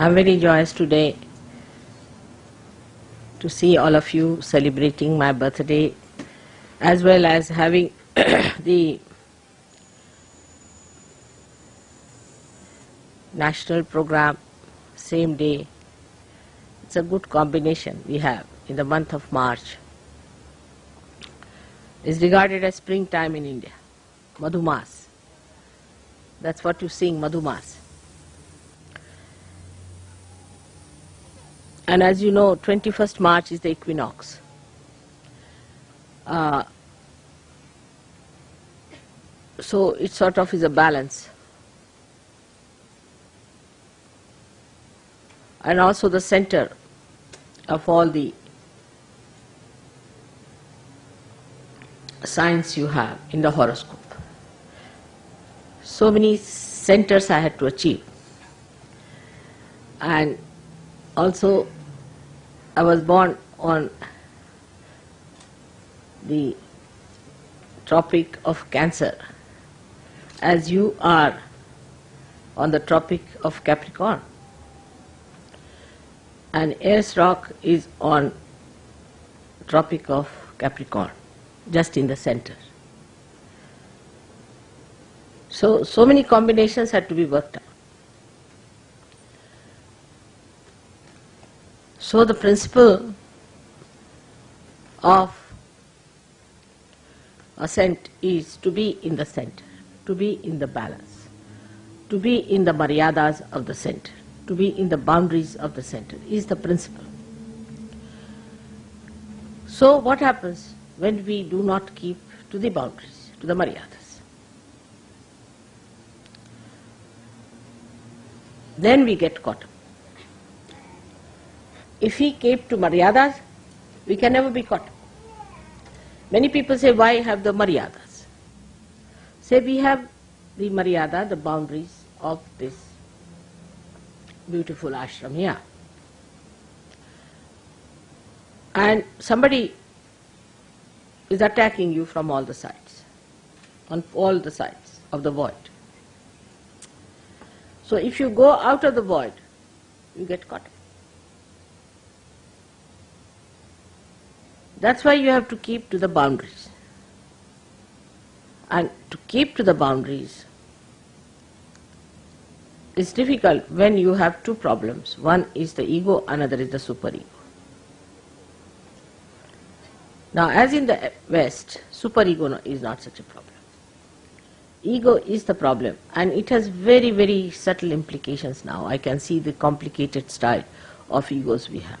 I'm very joyous today to see all of you celebrating my birthday as well as having the national program same day. It's a good combination we have in the month of March. It's regarded as springtime in India, Madhumas. That's what you sing, Madhumas. And as you know, 21st March is the equinox. Uh, so it sort of is a balance. And also the center of all the signs you have in the horoscope. So many centers I had to achieve. And also I was born on the tropic of Cancer as you are on the tropic of Capricorn. And Ayers Rock is on tropic of Capricorn, just in the center. So, so many combinations had to be worked out. So the principle of ascent is to be in the center, to be in the balance, to be in the maryadas of the center, to be in the boundaries of the center is the principle. So what happens when we do not keep to the boundaries, to the maryadas? Then we get caught up. If we keep to maryadas, we can never be caught. Many people say, why have the maryadas? Say we have the maryada, the boundaries of this beautiful ashram here. And somebody is attacking you from all the sides, on all the sides of the void. So if you go out of the void, you get caught. That's why you have to keep to the boundaries. And to keep to the boundaries is difficult when you have two problems. One is the ego, another is the superego. Now, as in the West, superego is not such a problem. Ego is the problem, and it has very, very subtle implications now. I can see the complicated style of egos we have.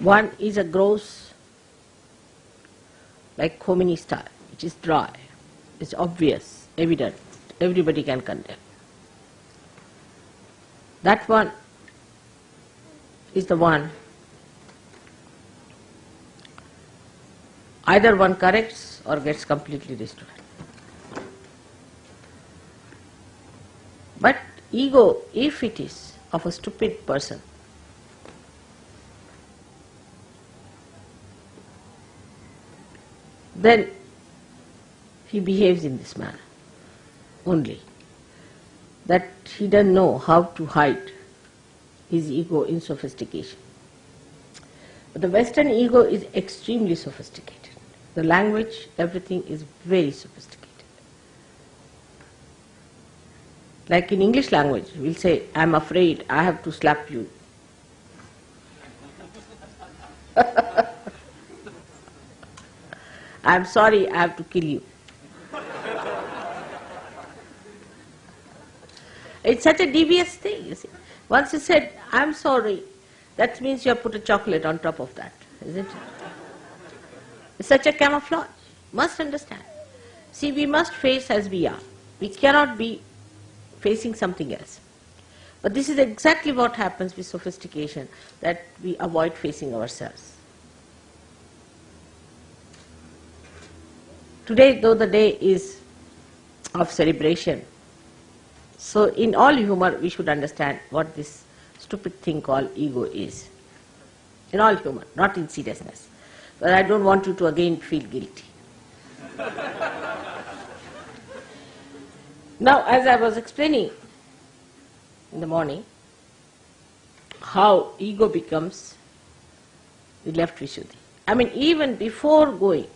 One is a gross, like Khomeini style, which is dry, it's obvious, evident, everybody can condemn. That one is the one either one corrects or gets completely destroyed. But ego, if it is of a stupid person, then he behaves in this manner only. That he doesn't know how to hide his ego in sophistication. But the Western ego is extremely sophisticated. The language, everything is very sophisticated. Like in English language, we'll say, I'm afraid I have to slap you. I'm sorry, I have to kill you. It's such a devious thing, you see. Once you said, I'm sorry, that means you have put a chocolate on top of that, isn't it? It's such a camouflage. Must understand. See, we must face as we are. We cannot be facing something else. But this is exactly what happens with sophistication, that we avoid facing ourselves. Today, though the day is of celebration, so in all humor we should understand what this stupid thing called ego is. In all humor, not in seriousness. But I don't want you to again feel guilty. now, as I was explaining, in the morning how ego becomes the left Vishuddhi. I mean, even before going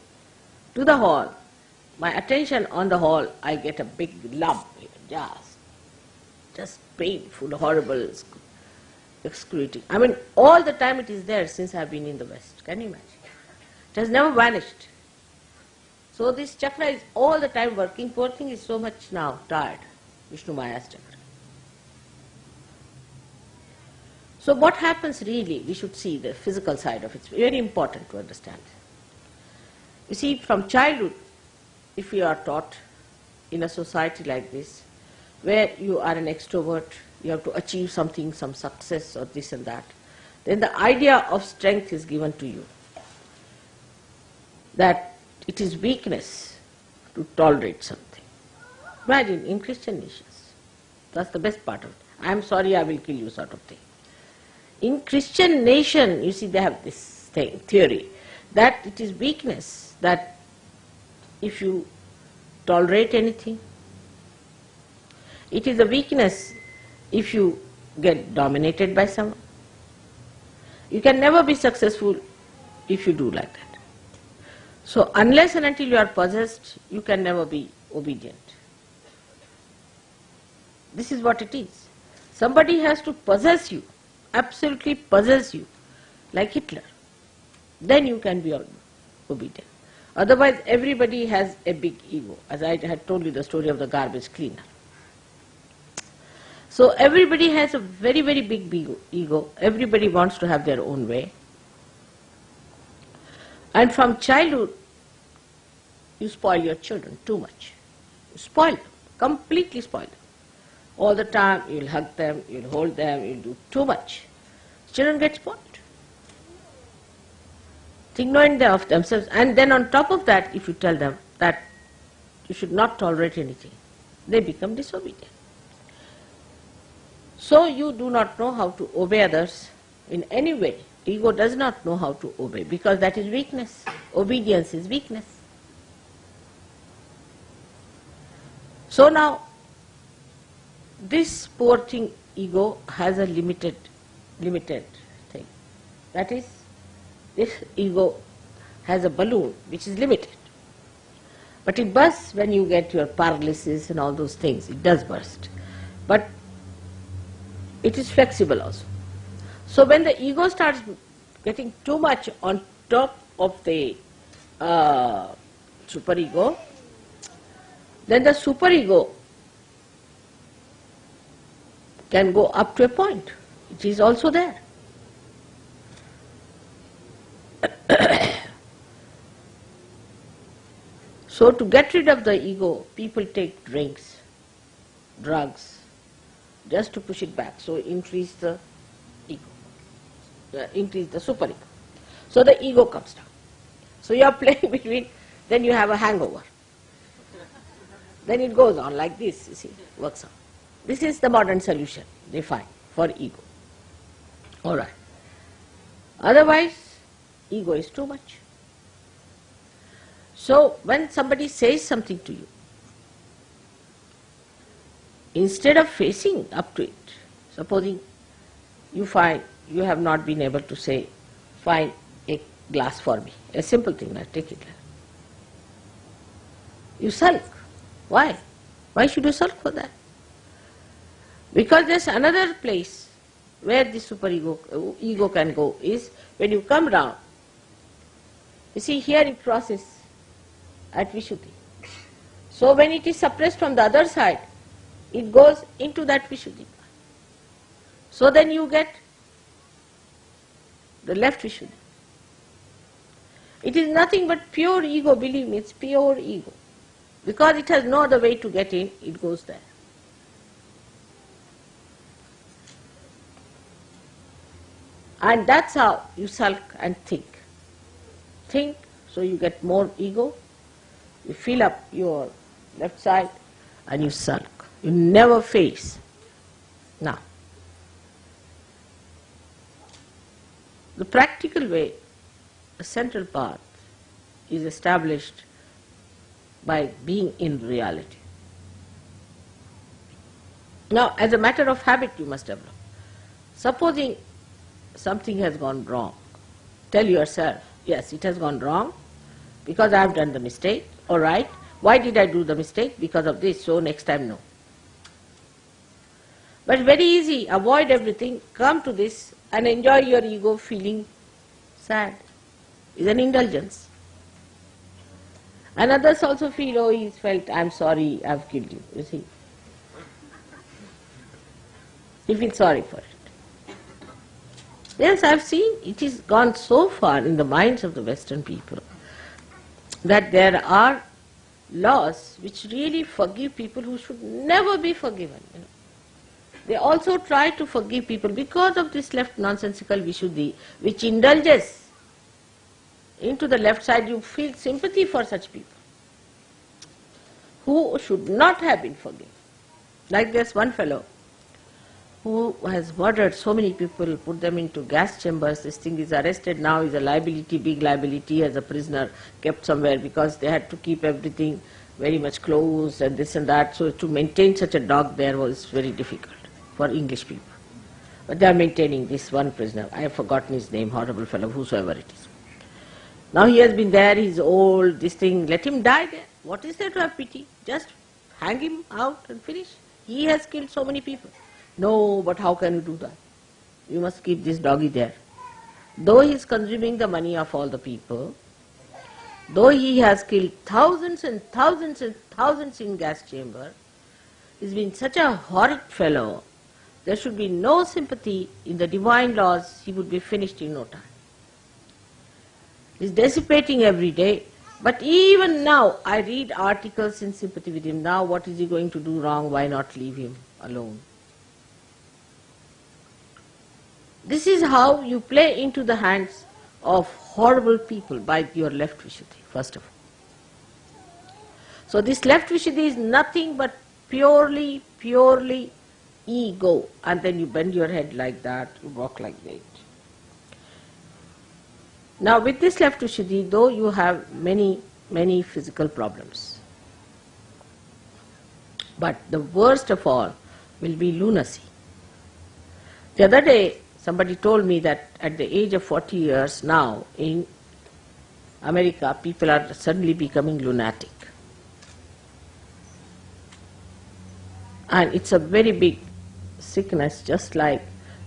to the hall, my attention on the hall, I get a big lump, just, just painful, horrible, excruciating. I mean, all the time it is there since I have been in the West. Can you imagine? It has never vanished. So this chakra is all the time working. Poor thing is so much now tired. Vishnu Maya's chakra. So what happens really, we should see the physical side of it. It's very important to understand. You see, from childhood, if you are taught in a society like this, where you are an extrovert, you have to achieve something, some success or this and that, then the idea of strength is given to you. That it is weakness to tolerate something. Imagine in Christian nations, that's the best part of it. I am sorry, I will kill you sort of thing. In Christian nation, you see, they have this thing, theory, that it is weakness, that if you tolerate anything, it is a weakness if you get dominated by someone. You can never be successful if you do like that. So unless and until you are possessed, you can never be obedient. This is what it is. Somebody has to possess you, absolutely possess you, like Hitler. Then you can be obedient. Otherwise everybody has a big ego, as I had told you the story of the garbage cleaner. So everybody has a very, very big ego. Everybody wants to have their own way. And from childhood, you spoil your children too much. You spoil them, completely spoil them. All the time you'll hug them, you'll hold them, you'll do too much. Children get spoiled. Knowing of themselves. And then on top of that, if you tell them that you should not tolerate anything, they become disobedient. So you do not know how to obey others in any way. Ego does not know how to obey because that is weakness. Obedience is weakness. So now, this poor thing, ego, has a limited, limited thing. That is, this ego has a balloon which is limited. But it bursts when you get your paralysis and all those things. It does burst. But it is flexible also. So when the ego starts getting too much on top of the uh, superego, then the superego can go up to a point. It is also there. so to get rid of the ego, people take drinks, drugs, just to push it back. So increase the ego, uh, increase the super ego. So the ego comes down. So you are playing between, then you have a hangover. then it goes on like this, you see, works on. This is the modern solution they find for ego. Alright. Otherwise, ego is too much. So when somebody says something to you, instead of facing up to it, supposing you find you have not been able to say, find a glass for me, a simple thing, I take it. You sulk. Why? Why should you sulk for that? Because there's another place where the superego ego ego can go is when you come down. You see here it crosses at Vishuddhi. So when it is suppressed from the other side, it goes into that Vishuddhi. So then you get the left Vishuddhi. It is nothing but pure ego, believe me, it's pure ego. Because it has no other way to get in, it goes there. And that's how you sulk and think. Think, so you get more ego, you fill up your left side and you sulk. You never face. Now, the practical way, a central path is established by being in reality. Now, as a matter of habit, you must develop. Supposing something has gone wrong, tell yourself, yes, it has gone wrong because I have done the mistake, all right. Why did I do the mistake? Because of this, so next time no. But very easy, avoid everything, come to this and enjoy your ego feeling sad. Is an indulgence. And others also feel, oh, he's felt, I'm sorry, I've killed you, you see. He feels sorry for it. Yes, I've seen it has gone so far in the minds of the Western people that there are laws which really forgive people who should never be forgiven. You know. They also try to forgive people because of this left nonsensical Vishuddhi, which indulges into the left side, you feel sympathy for such people who should not have been forgiven. Like this one fellow who has murdered so many people, put them into gas chambers, this thing is arrested now, is a liability, big liability as a prisoner kept somewhere because they had to keep everything very much closed and this and that. So to maintain such a dog there was very difficult for English people. But they are maintaining this one prisoner. I have forgotten his name, horrible fellow, whosoever it is. Now he has been there, he's old, this thing, let him die there. What is there to have pity? Just hang him out and finish. He has killed so many people. No, but how can you do that? You must keep this doggy there. Though he is consuming the money of all the people, though he has killed thousands and thousands and thousands in gas chamber, he's been such a horrid fellow, there should be no sympathy in the divine laws, he would be finished in no time. He's dissipating every day, but even now I read articles in sympathy with him. Now what is he going to do wrong? Why not leave him alone? This is how you play into the hands of horrible people by your left Vishuddhi, first of all. So this left Vishuddhi is nothing but purely, purely ego. And then you bend your head like that, you walk like that. Now with this left Vishuddhi, though you have many, many physical problems, but the worst of all will be lunacy. The other day, Somebody told me that at the age of 40 years now in America, people are suddenly becoming lunatic. And it's a very big sickness, just like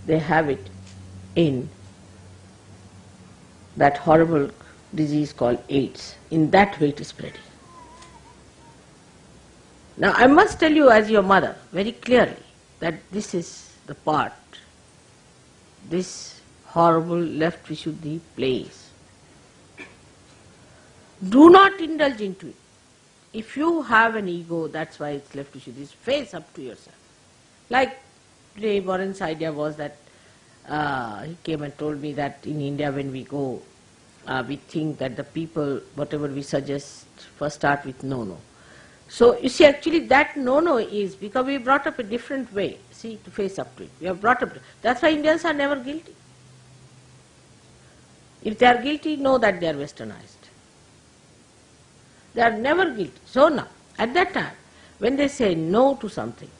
they have it in that horrible disease called AIDS. In that way it is spreading. Now I must tell you as your mother very clearly that this is the part this horrible left Vishuddhi place. Do not indulge into it. If you have an ego, that's why it's left Vishuddhi, face up to yourself. Like Ray Warren's idea was that uh, he came and told me that in India when we go, uh, we think that the people, whatever we suggest, first start with no, no. So you see actually that no, no is because we brought up a different way see, to face up to it. We have brought up, that's why Indians are never guilty. If they are guilty, know that they are westernized. They are never guilty. So now, at that time, when they say no to something,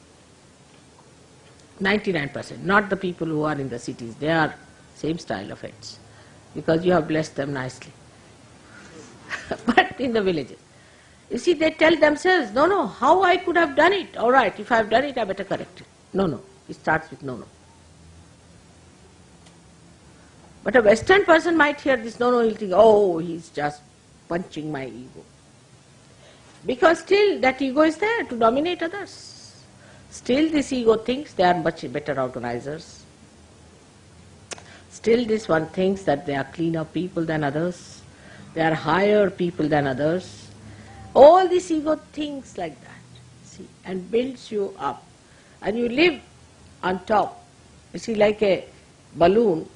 99%, not the people who are in the cities, they are same style of heads, because you have blessed them nicely. but in the villages, you see, they tell themselves, no, no, how I could have done it? All right, if I have done it, I better correct it. No, no. It starts with no, no. But a Western person might hear this no, no, he'll think, oh, he's just punching my ego. Because still that ego is there to dominate others. Still this ego thinks they are much better organizers. Still this one thinks that they are cleaner people than others. They are higher people than others. All this ego thinks like that, see, and builds you up and you live on top, you see like a balloon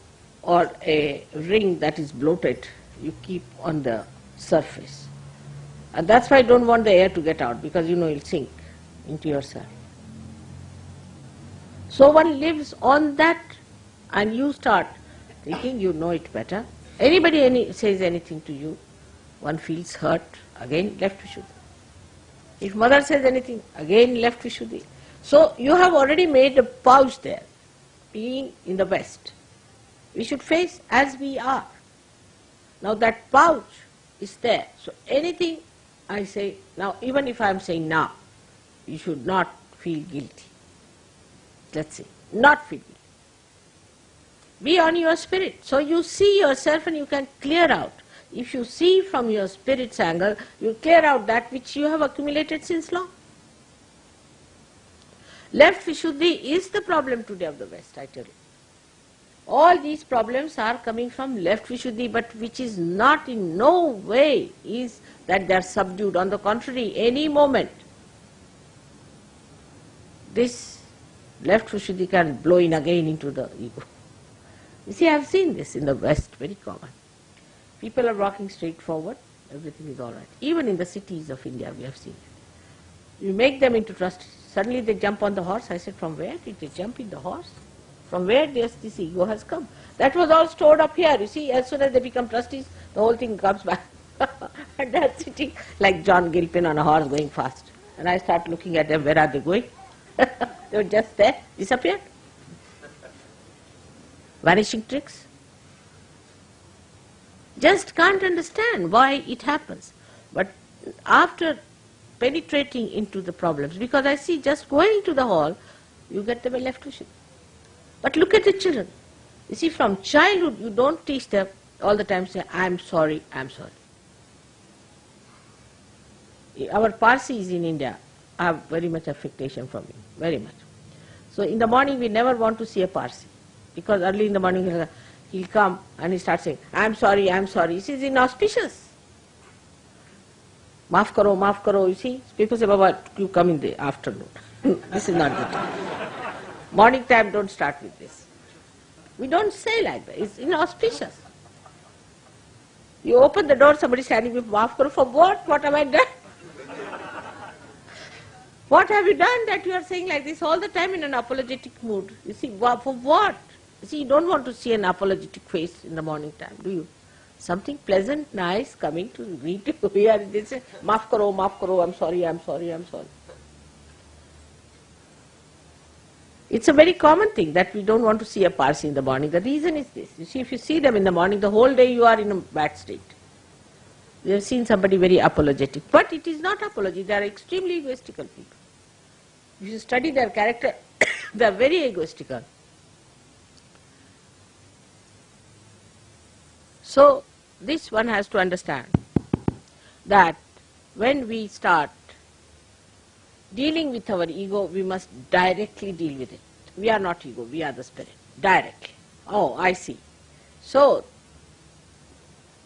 or a ring that is bloated, you keep on the surface. And that's why I don't want the air to get out because you know you'll sink into yourself. So one lives on that and you start thinking you know it better. Anybody any, says anything to you, one feels hurt, again left Vishuddhi. If mother says anything, again left Vishuddhi. So you have already made a pouch there, being in the West. We should face as we are. Now that pouch is there. So anything I say now, even if I am saying now, you should not feel guilty. Let's say, not feel guilty. Be on your spirit. So you see yourself and you can clear out. If you see from your spirit's angle, you clear out that which you have accumulated since long. Left Vishuddhi is the problem today of the West, I tell you. All these problems are coming from left Vishuddhi, but which is not in no way is that they are subdued. On the contrary, any moment, this left Vishuddhi can blow in again into the ego. You see, I have seen this in the West, very common. People are walking straight forward, everything is all right. Even in the cities of India, we have seen it. You make them into trustees, suddenly they jump on the horse. I said, from where did they jump in the horse? From where this, this ego has come? That was all stored up here. You see, as soon as they become trustees, the whole thing comes back. and they're sitting like John Gilpin on a horse going fast. And I start looking at them, where are they going? they were just there, disappeared vanishing tricks. Just can't understand why it happens. But after penetrating into the problems, because I see just going to the hall, you get them vision. But look at the children. You see, from childhood, you don't teach them all the time say, I'm sorry, I'm sorry. Our Parsis in India have very much affectation from me, very much. So in the morning, we never want to see a Parsi because early in the morning he'll, come and he starts saying, I'm sorry, I'm sorry. This is inauspicious. Maaf karo, maaf karo, you see. People say, Baba, you come in the afternoon. this is not the time. Morning time, don't start with this. We don't say like that. It's inauspicious. You open the door, somebody standing with maaf karo, for what? What have I done? What have you done that you are saying like this all the time in an apologetic mood? You see, for what? See, you don't want to see an apologetic face in the morning time, do you? Something pleasant, nice coming to greet you. Here they say, maaf karo, maaf karo, I'm sorry, I'm sorry, I'm sorry. It's a very common thing that we don't want to see a Parsi in the morning. The reason is this. You see, if you see them in the morning, the whole day you are in a bad state. You have seen somebody very apologetic. But it is not apology. They are extremely egoistical people. If you study their character, they are very egoistical. So this one has to understand that when we start dealing with our ego, we must directly deal with it. We are not ego, we are the spirit, directly. Oh, I see. So,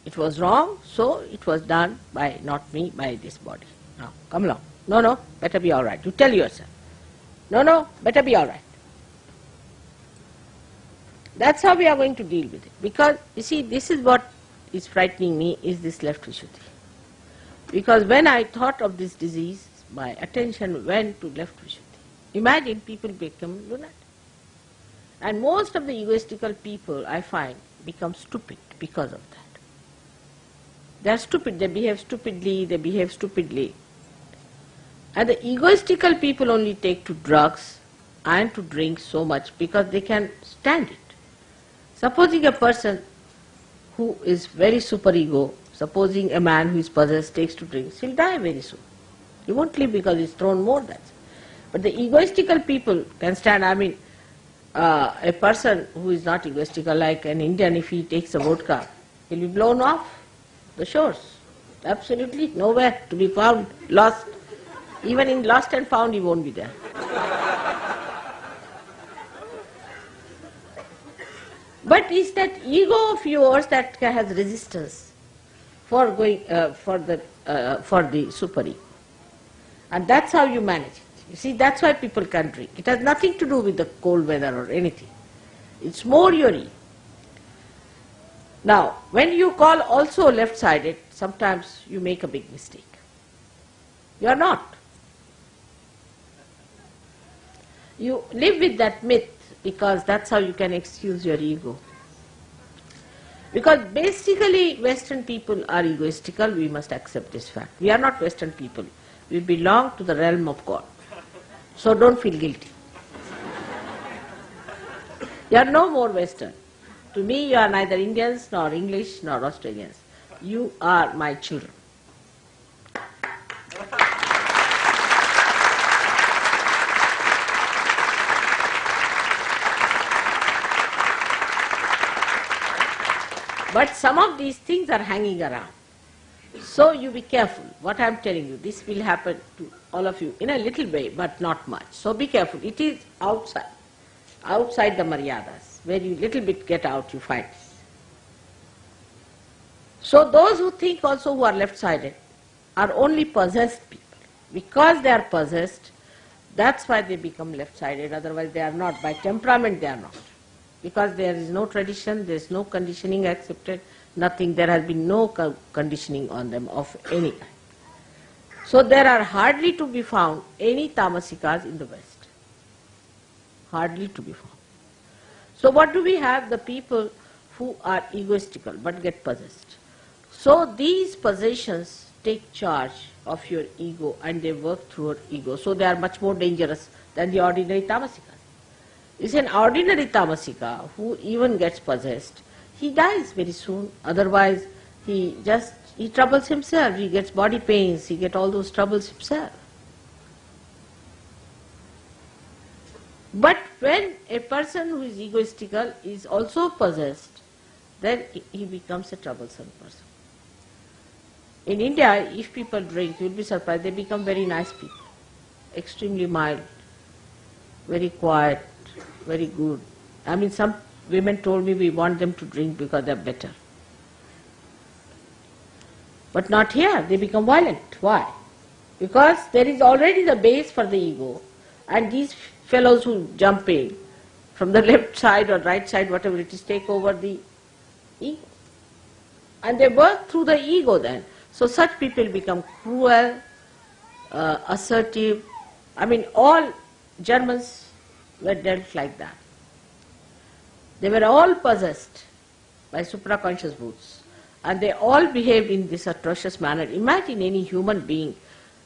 it was wrong, so it was done by not me, by this body. Now, come along. No, no, better be all right. You tell yourself. No, no, better be all right. That's how we are going to deal with it. Because, you see, this is what is frightening me, is this left Vishuddhi. Because when I thought of this disease, my attention went to left Vishuddhi. Imagine people become lunatic. And most of the egoistical people, I find, become stupid because of that. They are stupid, they behave stupidly, they behave stupidly. And the egoistical people only take to drugs and to drink so much because they can stand it. Supposing a person who is very superego, supposing a man who is possessed takes to drinks, he'll die very soon. He won't live because he's thrown more than But the egoistical people can stand, I mean, uh, a person who is not egoistical, like an Indian, if he takes a vodka, he'll be blown off the shores. Absolutely nowhere to be found, lost. Even in lost and found, he won't be there. But it's that ego of yours that has resistance for going uh, for the uh, for the super ego, and that's how you manage it. You see, that's why people can drink. It has nothing to do with the cold weather or anything. It's more your ego. Now, when you call also left-sided, sometimes you make a big mistake. You are not. You live with that myth because that's how you can excuse your ego. Because basically Western people are egoistical, we must accept this fact. We are not Western people. We belong to the realm of God. So don't feel guilty. you are no more Western. To me, you are neither Indians, nor English, nor Australians. You are my children. But some of these things are hanging around. So you be careful. What I am telling you, this will happen to all of you in a little way, but not much. So be careful. It is outside, outside the maryadas, where you little bit get out, you find. So those who think also who are left-sided are only possessed people. Because they are possessed, that's why they become left-sided, otherwise they are not. By temperament they are not because there is no tradition, there is no conditioning accepted, nothing, there has been no conditioning on them of any kind. So there are hardly to be found any tamasikas in the West. Hardly to be found. So what do we have? The people who are egoistical but get possessed. So these possessions take charge of your ego and they work through your ego. So they are much more dangerous than the ordinary tamasikas is an ordinary tamasika who even gets possessed, he dies very soon. Otherwise, he just he troubles himself. He gets body pains. He gets all those troubles himself. But when a person who is egoistical is also possessed, then he becomes a troublesome person. In India, if people drink, you'll be surprised, they become very nice people, extremely mild, very quiet, very good. I mean, some women told me we want them to drink because they're better. But not here, they become violent. Why? Because there is already the base for the ego, and these fellows who jump in from the left side or right side, whatever it is, take over the ego. And they work through the ego then. So such people become cruel, uh, assertive. I mean, all Germans were dealt like that. They were all possessed by supraconscious brutes and they all behaved in this atrocious manner. Imagine any human being,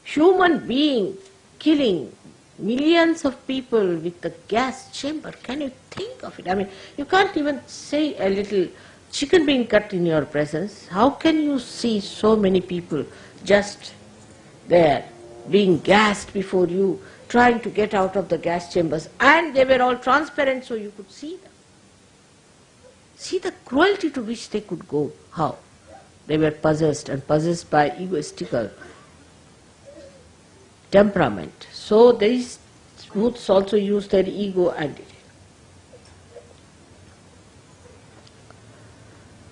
human being killing millions of people with the gas chamber. Can you think of it? I mean, you can't even say a little chicken being cut in your presence. How can you see so many people just there being gassed before you trying to get out of the gas chambers and they were all transparent so you could see them. See the cruelty to which they could go. How? They were possessed and possessed by egoistical temperament. So these youths also use their ego and.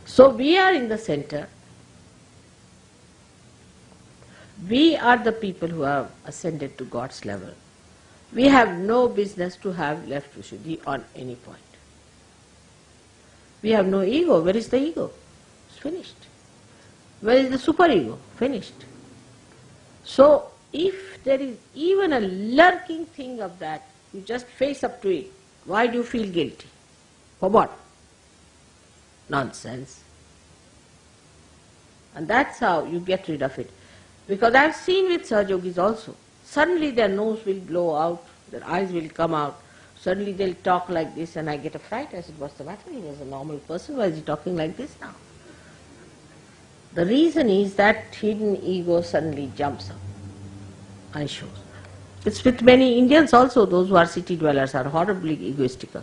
So we are in the center we are the people who have ascended to God's level. We have no business to have left Vishuddhi on any point. We have no ego. Where is the ego? It's finished. Where is the superego? Finished. So, if there is even a lurking thing of that, you just face up to it. Why do you feel guilty? For what? Nonsense. And that's how you get rid of it. Because I've seen with Sahajogis also. Suddenly their nose will blow out, their eyes will come out, suddenly they'll talk like this and I get a fright. I said, what's the matter? He was a normal person, why is he talking like this now? The reason is that hidden ego suddenly jumps up and shows. It's with many Indians also, those who are city dwellers are horribly egoistical.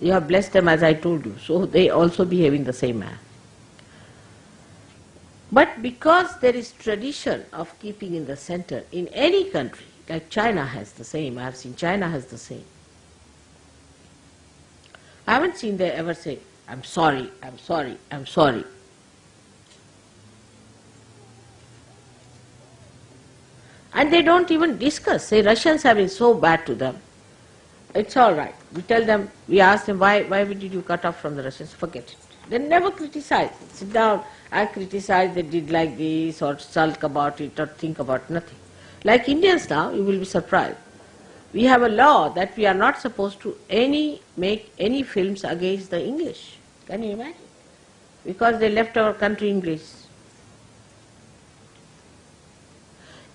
You have blessed them as I told you, so they also behave in the same manner. But because there is tradition of keeping in the center in any country, like China has the same, I have seen China has the same. I haven't seen they ever say, I'm sorry, I'm sorry, I'm sorry. And they don't even discuss, say Russians have been so bad to them. It's all right. We tell them, we ask them, why, why did you cut off from the Russians? Forget it. They never criticize. Sit down, I criticize they did like this or sulk about it or think about nothing. Like Indians now, you will be surprised. We have a law that we are not supposed to any make any films against the English. Can you imagine? Because they left our country English.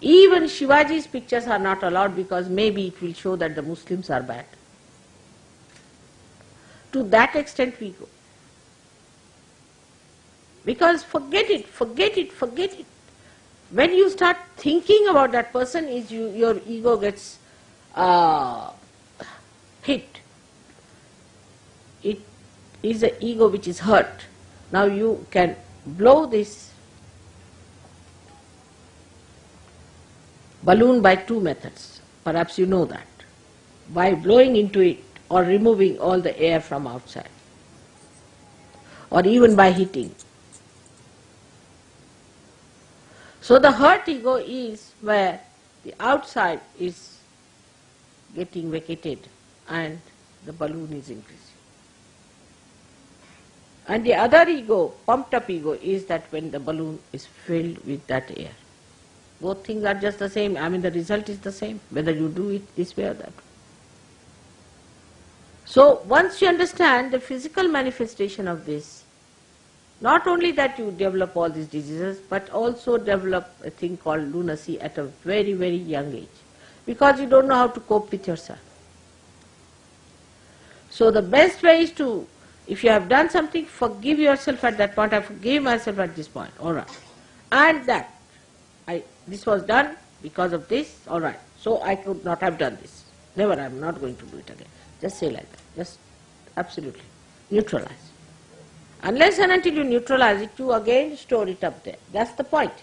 Even Shivaji's pictures are not allowed because maybe it will show that the Muslims are bad. To that extent we go. Because forget it, forget it, forget it. When you start thinking about that person, is you, your ego gets uh, hit. It is the ego which is hurt. Now you can blow this balloon by two methods. Perhaps you know that. By blowing into it or removing all the air from outside. Or even by heating. So the hurt ego is where the outside is getting vacated and the balloon is increasing. And the other ego, pumped up ego, is that when the balloon is filled with that air. Both things are just the same. I mean, the result is the same, whether you do it this way or that way. So, once you understand the physical manifestation of this, not only that you develop all these diseases, but also develop a thing called lunacy at a very, very young age, because you don't know how to cope with yourself. So, the best way is to, if you have done something, forgive yourself at that point. I forgive myself at this point. All right, and that I this was done because of this, all right. So I could not have done this. Never, I'm not going to do it again. Just say like that. Just absolutely neutralize. Unless and until you neutralize it, you again store it up there. That's the point.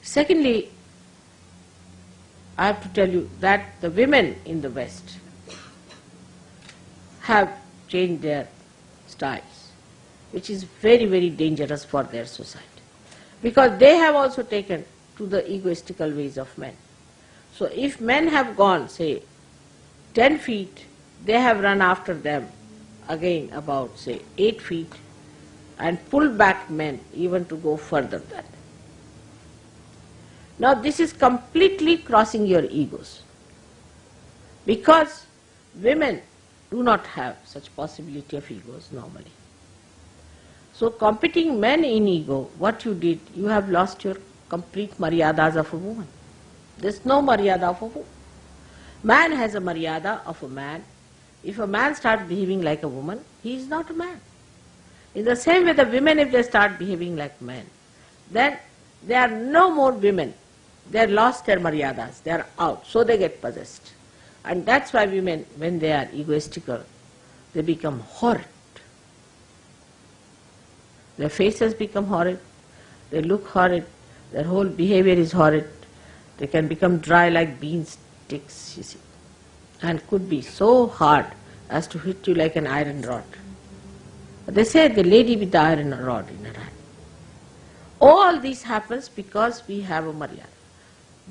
Secondly, I have to tell you that the women in the West have changed their styles, which is very, very dangerous for their society because they have also taken to the egoistical ways of men. So if men have gone, say, 10 feet, they have run after them again about, say, 8 feet and pull back men even to go further than them. Now this is completely crossing your egos because women do not have such possibility of egos normally. So competing men in ego, what you did, you have lost your complete maryadas of a woman. There's no maryada of a woman. Man has a maryada of a man. If a man starts behaving like a woman, he is not a man. In the same way, the women, if they start behaving like men, then they are no more women. They have lost their maryadas. They are out. So they get possessed. And that's why women, when they are egoistical, they become horrid. Their faces become horrid, they look horrid, their whole behavior is horrid. They can become dry like bean sticks, you see, and could be so hard as to hit you like an iron rod. They say the lady with the iron rod in her hand. All this happens because we have a maryada.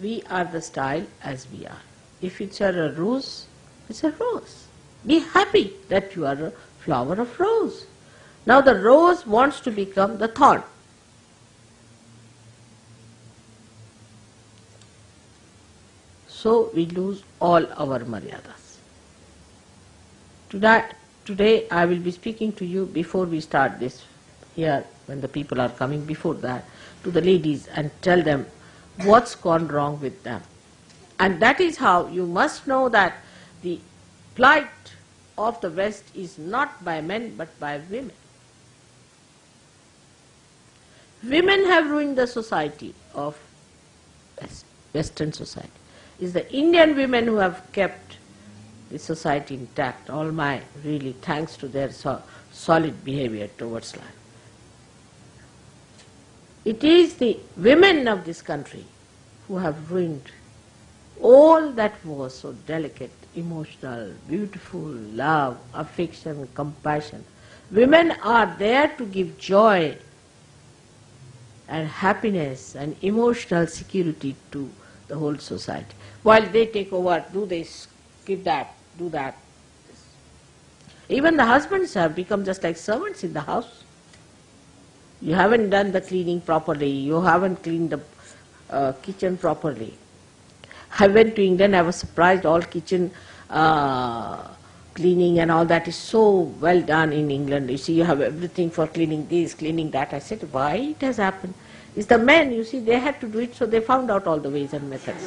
We are the style as we are. If it's a rose, it's a rose. Be happy that you are a flower of rose. Now the rose wants to become the thorn. So we lose all our maryadas. Today, today I will be speaking to you before we start this here when the people are coming before that to the ladies and tell them what's gone wrong with them. And that is how you must know that the plight of the West is not by men but by women. Women have ruined the society of Western society. It's the Indian women who have kept the society intact. All my really thanks to their so solid behavior towards life. It is the women of this country who have ruined all that was so delicate, emotional, beautiful, love, affection, compassion. Women are there to give joy and happiness and emotional security to the whole society. While they take over, do this, give that, do that. Even the husbands have become just like servants in the house. You haven't done the cleaning properly, you haven't cleaned the uh, kitchen properly. I went to England, I was surprised, all kitchen uh, cleaning and all that is so well done in England. You see, you have everything for cleaning this, cleaning that. I said, why it has happened? It's the men, you see, they had to do it, so they found out all the ways and methods.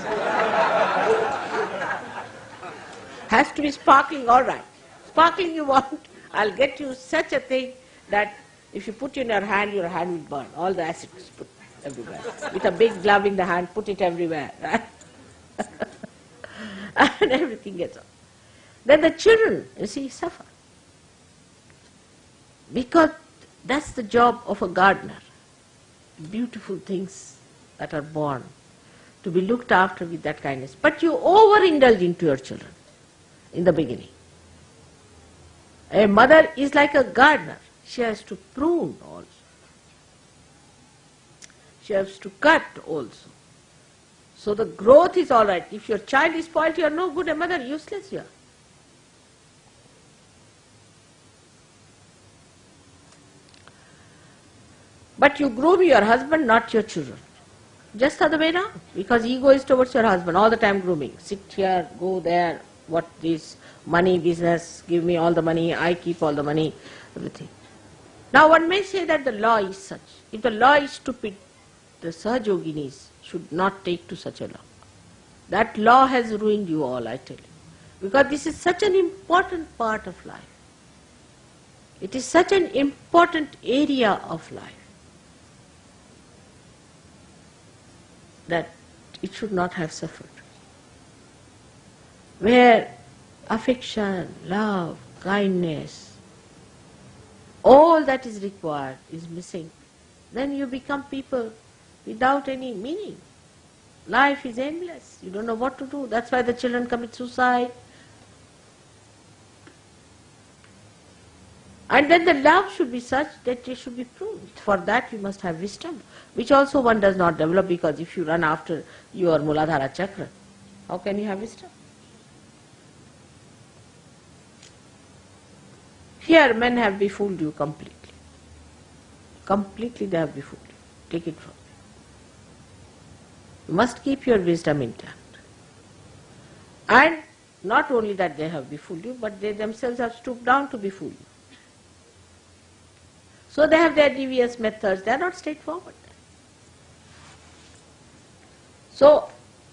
Has to be sparkling, all right. Sparkling you want, I'll get you such a thing that if you put in your hand, your hand will burn. All the acid is put everywhere. With a big glove in the hand, put it everywhere, right? and everything gets off. Then the children, you see, suffer. Because that's the job of a gardener. Beautiful things that are born to be looked after with that kindness. But you overindulge into your children in the beginning. A mother is like a gardener. She has to prune also. She has to cut also. So the growth is all right. If your child is spoiled, you are no good a mother, useless you are. But you groom your husband, not your children. Just other way around. Because ego is towards your husband, all the time grooming. Sit here, go there, what this money business, give me all the money, I keep all the money, everything. Now one may say that the law is such. If the law is stupid, the Sahajoginis should not take to such a law. That law has ruined you all, I tell you. Because this is such an important part of life. It is such an important area of life that it should not have suffered. Where affection, love, kindness, all that is required is missing, then you become people without any meaning. Life is endless. You don't know what to do. That's why the children commit suicide. And then the love should be such that it should be proved. For that you must have wisdom, which also one does not develop because if you run after your Muladhara chakra, how can you have wisdom? Here men have befooled you completely. Completely they have befooled you. Take it from me. You must keep your wisdom intact. And not only that they have befooled you, but they themselves have stooped down to befool you. So they have their devious methods, they are not straightforward. So,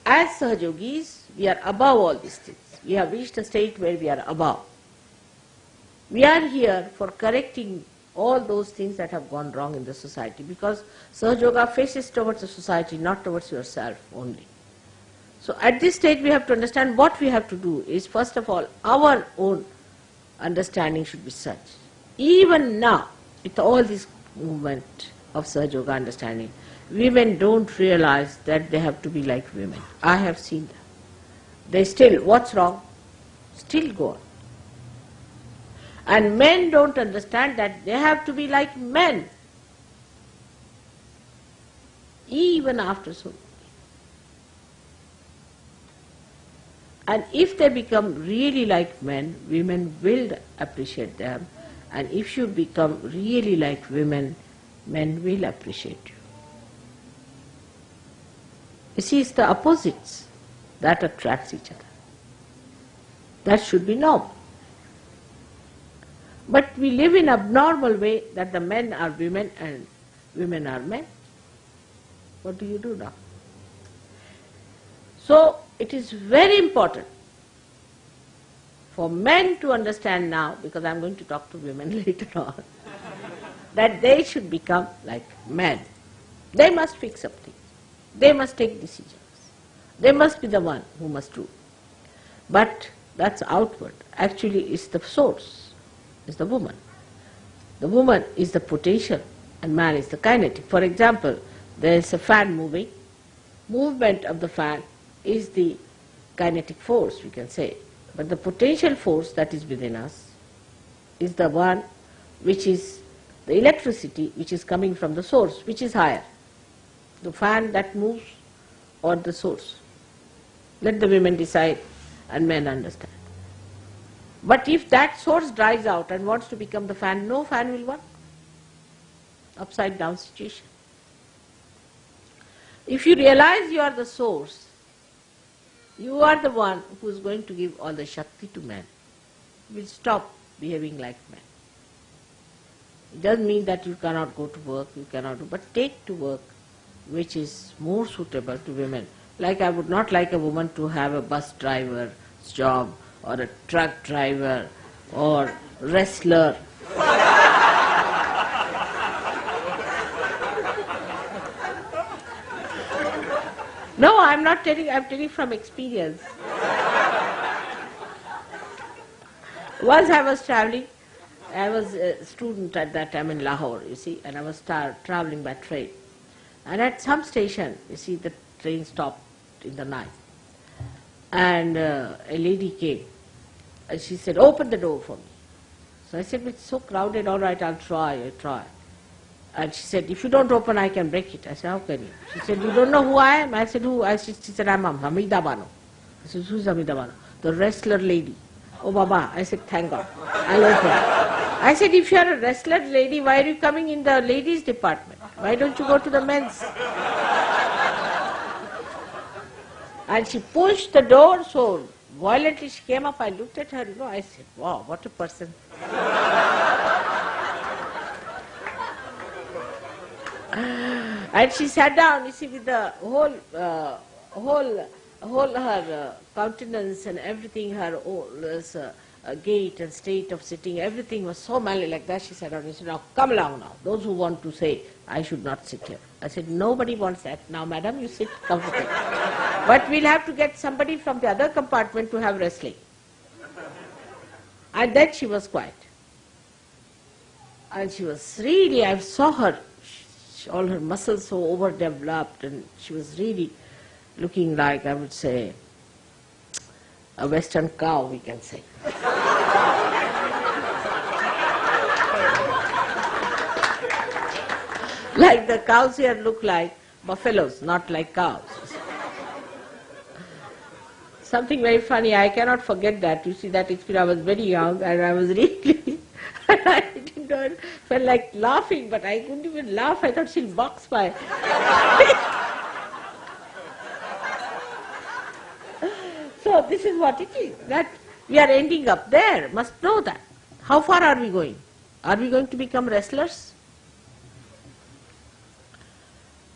as Sahajogis, we are above all these things. We have reached a state where we are above. We are here for correcting all those things that have gone wrong in the society because Sahaja Yoga faces towards the society, not towards yourself only. So at this stage we have to understand what we have to do is first of all our own understanding should be such. Even now, with all this movement of Sahaja Yoga understanding, women don't realize that they have to be like women. I have seen them. They still, what's wrong? Still go on. And men don't understand that they have to be like men, even after so And if they become really like men, women will appreciate them. And if you become really like women, men will appreciate you. You see, it's the opposites that attracts each other. That should be normal. But we live in abnormal way that the men are women and women are men. What do you do now? So it is very important for men to understand now, because I'm going to talk to women later on, that they should become like men. They must fix up things. They must take decisions. They must be the one who must do. But that's outward. Actually, it's the source is the woman. The woman is the potential and man is the kinetic. For example, there is a fan moving. Movement of the fan is the kinetic force, we can say. But the potential force that is within us is the one which is the electricity which is coming from the source, which is higher. The fan that moves or the source. Let the women decide and men understand. But if that source dries out and wants to become the fan, no fan will work. Upside down situation. If you realize you are the source, you are the one who is going to give all the Shakti to man. You will stop behaving like man. It doesn't mean that you cannot go to work, you cannot do, but take to work which is more suitable to women. Like I would not like a woman to have a bus driver's job or a truck driver or wrestler. No, I'm not telling, I'm telling from experience. Once I was traveling, I was a student at that time in Lahore, you see, and I was tra- traveling by train. And at some station, you see, the train stopped in the night. And uh, a lady came, and she said, open the door for me. So I said, it's so crowded, all right, I'll try, I'll try. And she said, if you don't open, I can break it. I said, how can you? She said, you don't know who I am? I said, who? I said, she said, I'm Hamida Bano. I said, who's Hamida Bano? The wrestler lady. Oh, Baba. I said, thank God. I'll open. I said, if you're a wrestler lady, why are you coming in the ladies' department? Why don't you go to the men's? And she pushed the door so violently she came up. I looked at her, you know, I said, wow, what a person. and she sat down, you see, with the whole, uh, whole, whole her uh, countenance and everything, her whole uh, uh, gait and state of sitting, everything was so manly like that. She sat down and said, now come along now. Those who want to say, I should not sit here. I said, nobody wants that. Now, madam, you sit comfortably. but we'll have to get somebody from the other compartment to have wrestling. And then she was quiet. And she was really, I saw her, all her muscles so overdeveloped, and she was really looking like, I would say, a western cow, we can say. like the cows here look like buffaloes, not like cows. Something very funny, I cannot forget that. You see, that experience, I was very young and I was really, Didn't felt like laughing, but I couldn't even laugh. I thought she'll box my. so this is what it is, that we are ending up there, must know that. How far are we going? Are we going to become wrestlers?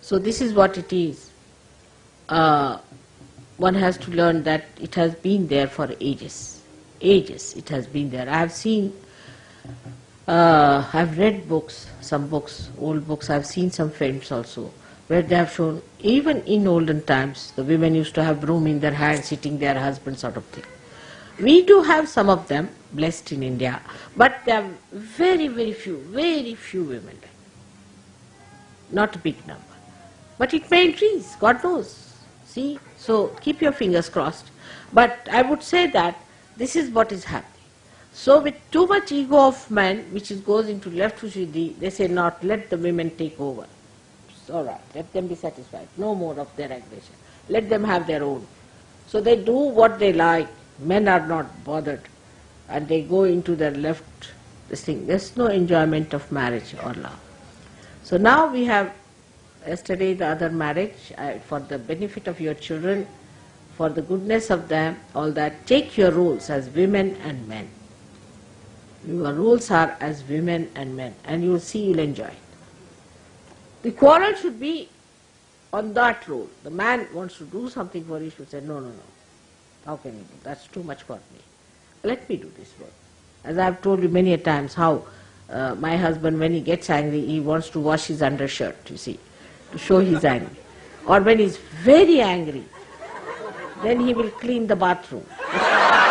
So this is what it is. Uh, one has to learn that it has been there for ages. Ages it has been there. I have seen, uh, I have read books, some books, old books, I have seen some films also, where they have shown, even in olden times, the women used to have broom in their hand, sitting their husband sort of thing. We do have some of them, blessed in India, but there are very, very few, very few women. Not a big number. But it may increase, God knows. See? So keep your fingers crossed. But I would say that this is what is happening. So with too much ego of men, which is goes into left Shuddhi, they say not, let the women take over. It's all right, let them be satisfied. No more of their aggression. Let them have their own. So they do what they like. Men are not bothered. And they go into their left, this thing. There's no enjoyment of marriage or love. So now we have yesterday the other marriage, uh, for the benefit of your children, for the goodness of them, all that, take your roles as women and men. Your roles are as women and men, and you will see you'll enjoy it. The quarrel should be on that role. The man wants to do something for you, should say, no, no, no. How can you do? That's too much for me. Let me do this work. As I've told you many a times how uh, my husband, when he gets angry, he wants to wash his undershirt, you see to show he's angry. Or when he's very angry, then he will clean the bathroom.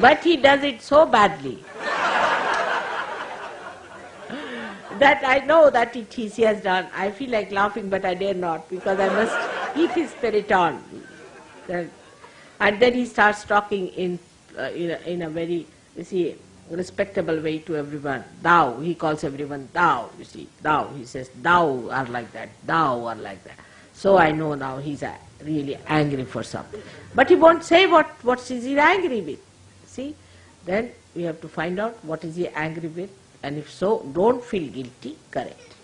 but he does it so badly that I know that it is he has done. I feel like laughing, but I dare not because I must keep his spirit on. And then he starts talking in, uh, in, a, in a very, you see, respectable way to everyone. Thou, he calls everyone thou, you see, thou. He says, thou are like that, thou are like that. So I know now he's really angry for something. But he won't say what, what is he angry with. See? Then we have to find out what is he angry with, and if so, don't feel guilty, correct.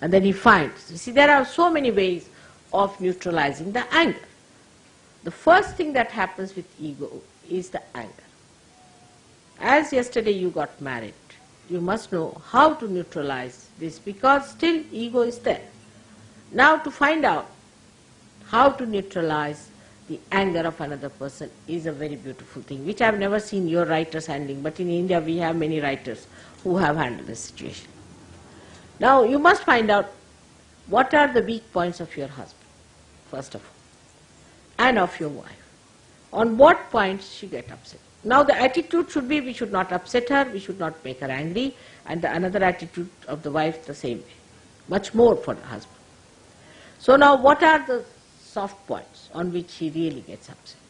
And then he finds, you see, there are so many ways of neutralizing the anger. The first thing that happens with ego is the anger. as yesterday you got married, you must know how to neutralize this because still ego is there. Now to find out how to neutralize the anger of another person is a very beautiful thing, which I have never seen your writers handling, but in India we have many writers who have handled this situation. Now you must find out what are the weak points of your husband, first of all, and of your wife. On what points she get upset. Now the attitude should be we should not upset her, we should not make her angry, and the another attitude of the wife the same way. Much more for the husband. So now what are the soft points on which he really gets upset?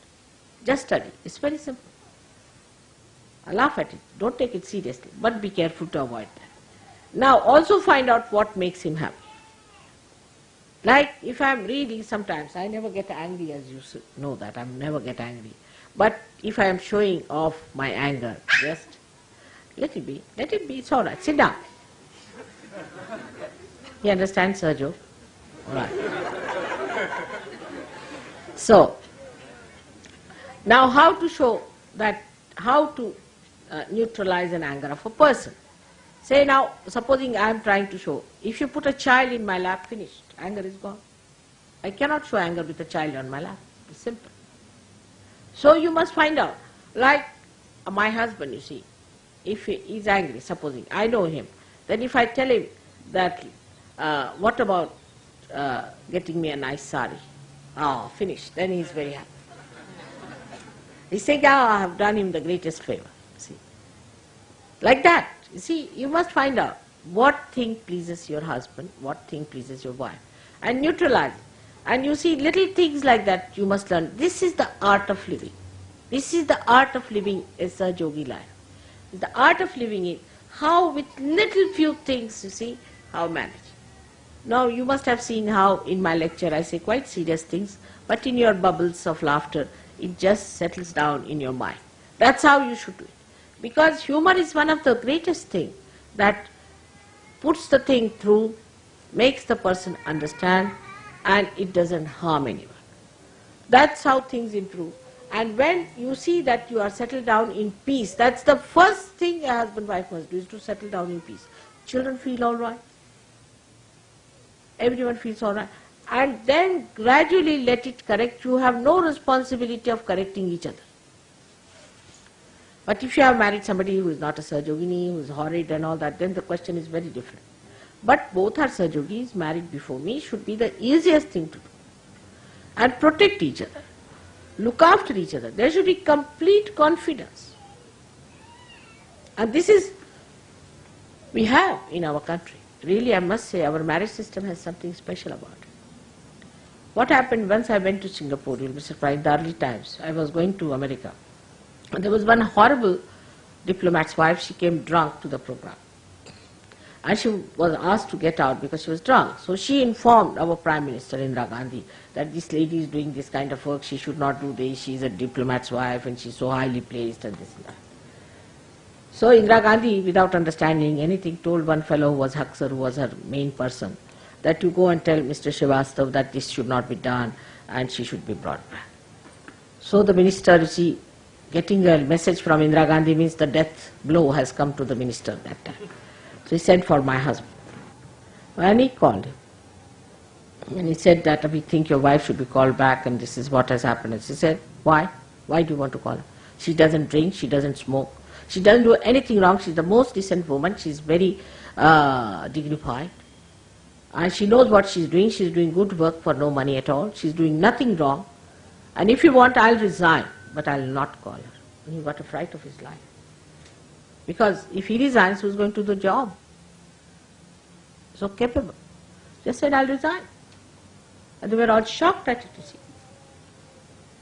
Just study. It's very simple. I laugh at it. Don't take it seriously, but be careful to avoid that. Now also find out what makes him happy. Like if I'm reading sometimes, I never get angry as you know that, I never get angry. But if I am showing off my anger, just let it be, let it be, it's all right, sit down. You understand, Sergio? All right. So, now how to show that, how to uh, neutralize an anger of a person. Say now, supposing I am trying to show, if you put a child in my lap, finished, anger is gone. I cannot show anger with a child on my lap, it's simple. So you must find out, like my husband, you see, if he is angry, supposing, I know him, then if I tell him that, uh, what about uh, getting me a nice sari? Oh, finished, then he is very happy. He's saying, oh, I have done him the greatest favor, see. Like that, you see, you must find out what thing pleases your husband, what thing pleases your wife, and neutralize. And you see, little things like that you must learn. This is the art of living. This is the art of living as a yogi life. The art of living is how with little few things, you see, how manage. Now you must have seen how in my lecture I say quite serious things, but in your bubbles of laughter, it just settles down in your mind. That's how you should do it. Because humor is one of the greatest things that puts the thing through, makes the person understand, and it doesn't harm anyone. That's how things improve. And when you see that you are settled down in peace, that's the first thing a husband wife must do is to settle down in peace. Children feel all right. Everyone feels all right. And then gradually let it correct. You have no responsibility of correcting each other. But if you have married somebody who is not a Sahajogini, who is horrid and all that, then the question is very different. But both are Sahajogis, married before me, should be the easiest thing to do. And protect each other. Look after each other. There should be complete confidence. And this is, we have in our country. Really, I must say, our marriage system has something special about it. What happened once I went to Singapore, you'll be surprised, the early times, I was going to America. And there was one horrible diplomat's wife, she came drunk to the program and she was asked to get out because she was drunk. So she informed our Prime Minister Indira Gandhi that this lady is doing this kind of work, she should not do this, she is a diplomat's wife and she's so highly placed and this and that. So Indira Gandhi, without understanding anything, told one fellow who was Haksar, who was her main person, that you go and tell Mr. Srivastav that this should not be done and she should be brought back. So the minister, you see, getting a message from Indira Gandhi means the death blow has come to the minister that time. So he sent for my husband. And he called him. And he said that we think your wife should be called back and this is what has happened. And she said, why? Why do you want to call her? She doesn't drink, she doesn't smoke. She doesn't do anything wrong. She's the most decent woman. She's very uh, dignified. And she knows what she's doing. She's doing good work for no money at all. She's doing nothing wrong. And if you want, I'll resign, but I'll not call her. And he got a fright of his life. Because if he resigns, who's going to do the job? So capable. Just said, I'll resign. And they were all shocked at it, you see.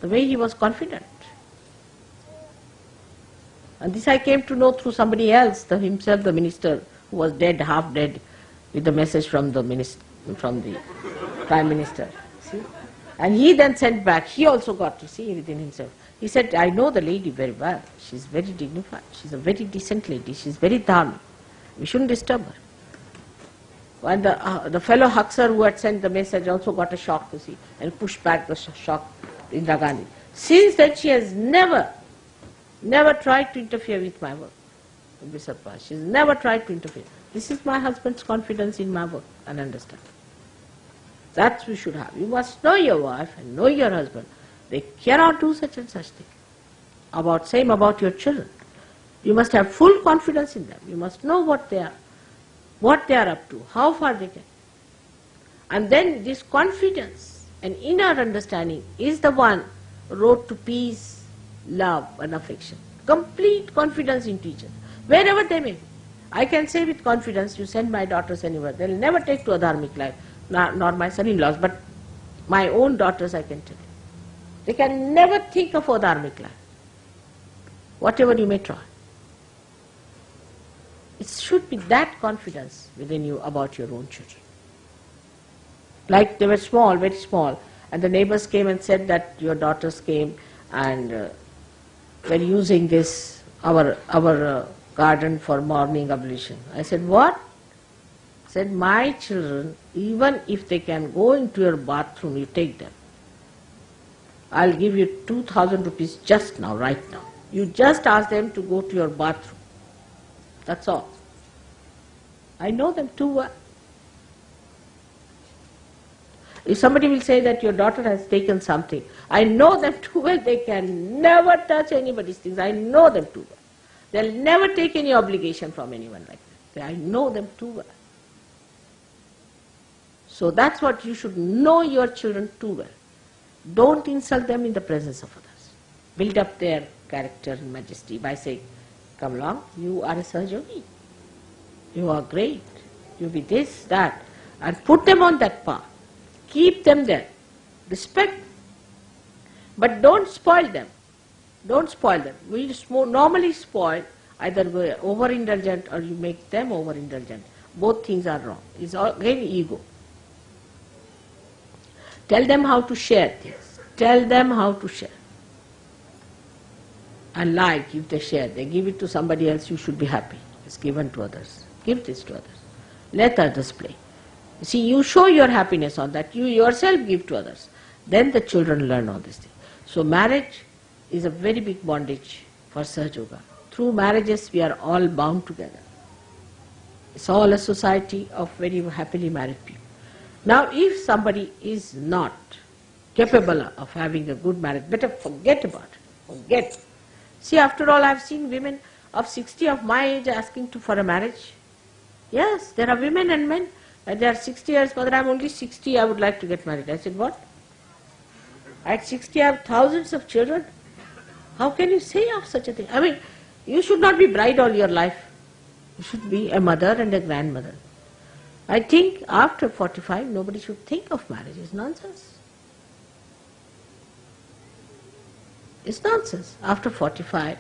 The way he was confident. And this I came to know through somebody else, the, himself the minister, who was dead, half dead, with the message from the minister, from the prime minister. See? And he then sent back, he also got to see within himself. He said, I know the lady very well. She's very dignified. She's a very decent lady. She's very dharmic. We shouldn't disturb her. And the, uh, the fellow Haksar who had sent the message also got a shock to see and pushed back the sh shock Indira Gandhi. Since then she has never never tried to interfere with my work. You'll be surprised. She's never tried to interfere. This is my husband's confidence in my work and understand. That we should have. You must know your wife and know your husband. They cannot do such and such thing. About same about your children. You must have full confidence in them. You must know what they are, what they are up to, how far they can. And then this confidence and inner understanding is the one road to peace, love and affection. Complete confidence in teachers, wherever they may be. I can say with confidence, you send my daughters anywhere, they'll never take to a dharmic life, nor, nor my son-in-laws, but my own daughters I can tell you. They can never think of a dharmic life, whatever you may try. It should be that confidence within you about your own children. Like they were small, very small, and the neighbors came and said that your daughters came and uh, were using this, our, our uh, garden for morning ablution. I said, what? Said, my children, even if they can go into your bathroom, you take them. I'll give you 2000 rupees just now, right now. You just ask them to go to your bathroom. That's all. I know them too well. If somebody will say that your daughter has taken something, I know them too well, they can never touch anybody's things. I know them too well. They'll never take any obligation from anyone like that. I know them too well. So that's what you should know your children too well. Don't insult them in the presence of others. Build up their character and majesty by saying, come along, you are a Sahajogi. You are great. You be this, that. And put them on that path. Keep them there. Respect. But don't spoil them. Don't spoil them. We normally spoil, either we're overindulgent or you make them overindulgent. Both things are wrong. It's all again ego. Tell them how to share things. Tell them how to share. And like if they share, they give it to somebody else, you should be happy. It's given to others. Give this to others. Let others play. See, you show your happiness on that. You yourself give to others. Then the children learn all these things. So marriage is a very big bondage for Sahaja Through marriages we are all bound together. It's all a society of very happily married people. Now if somebody is not capable of having a good marriage, better forget about it. Forget. See after all I've seen women of 60 of my age asking to, for a marriage. Yes, there are women and men. And they are 60 years, mother, I'm only 60, I would like to get married. I said, what? At 60 I have thousands of children. How can you say of such a thing? I mean, you should not be bride all your life. You should be a mother and a grandmother. I think after 45, nobody should think of marriage. It's nonsense. It's nonsense. After 45,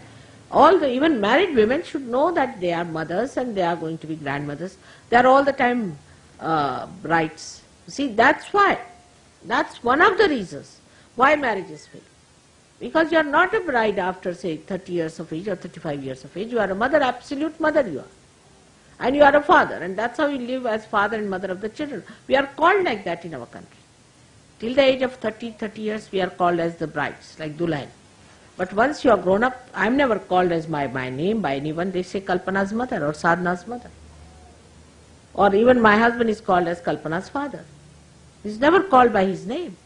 all the even married women should know that they are mothers and they are going to be grandmothers. They are all the time uh, brides. See, that's why. That's one of the reasons why marriage is failed. Because you are not a bride after say 30 years of age or 35 years of age. You are a mother, absolute mother you are. And you are a father and that's how you live as father and mother of the children. We are called like that in our country. Till the age of 30, 30 years we are called as the brides, like Dulhan. But once you are grown up, I am never called as my, my name by anyone. They say Kalpana's mother or Sadhana's mother. Or even my husband is called as Kalpana's father. He's never called by his name.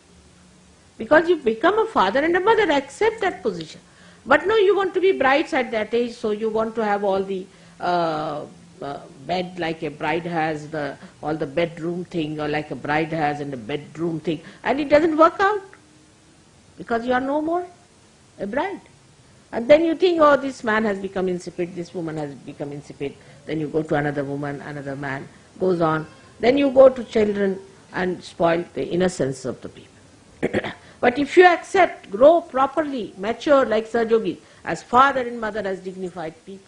Because you become a father and a mother, accept that position. But no, you want to be brides at that age, so you want to have all the uh, uh, bed like a bride has, the all the bedroom thing, or like a bride has in the bedroom thing, and it doesn't work out because you are no more a bride. And then you think, oh, this man has become insipid, this woman has become insipid. Then you go to another woman, another man, goes on. Then you go to children and spoil the innocence of the people. But if you accept, grow properly, mature like Sahajogi, as father and mother, as dignified people,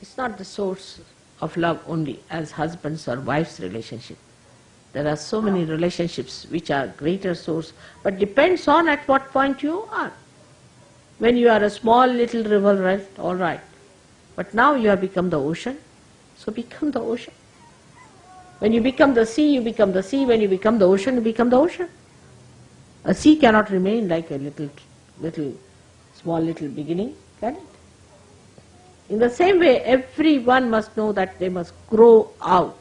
it's not the source of love only as husbands or wives relationship. There are so many relationships which are greater source, but depends on at what point you are. When you are a small little river, right, all right. But now you have become the ocean, so become the ocean. When you become the sea, you become the sea. When you become the ocean, you become the ocean. A sea cannot remain like a little, little, small little beginning, can it? In the same way, everyone must know that they must grow out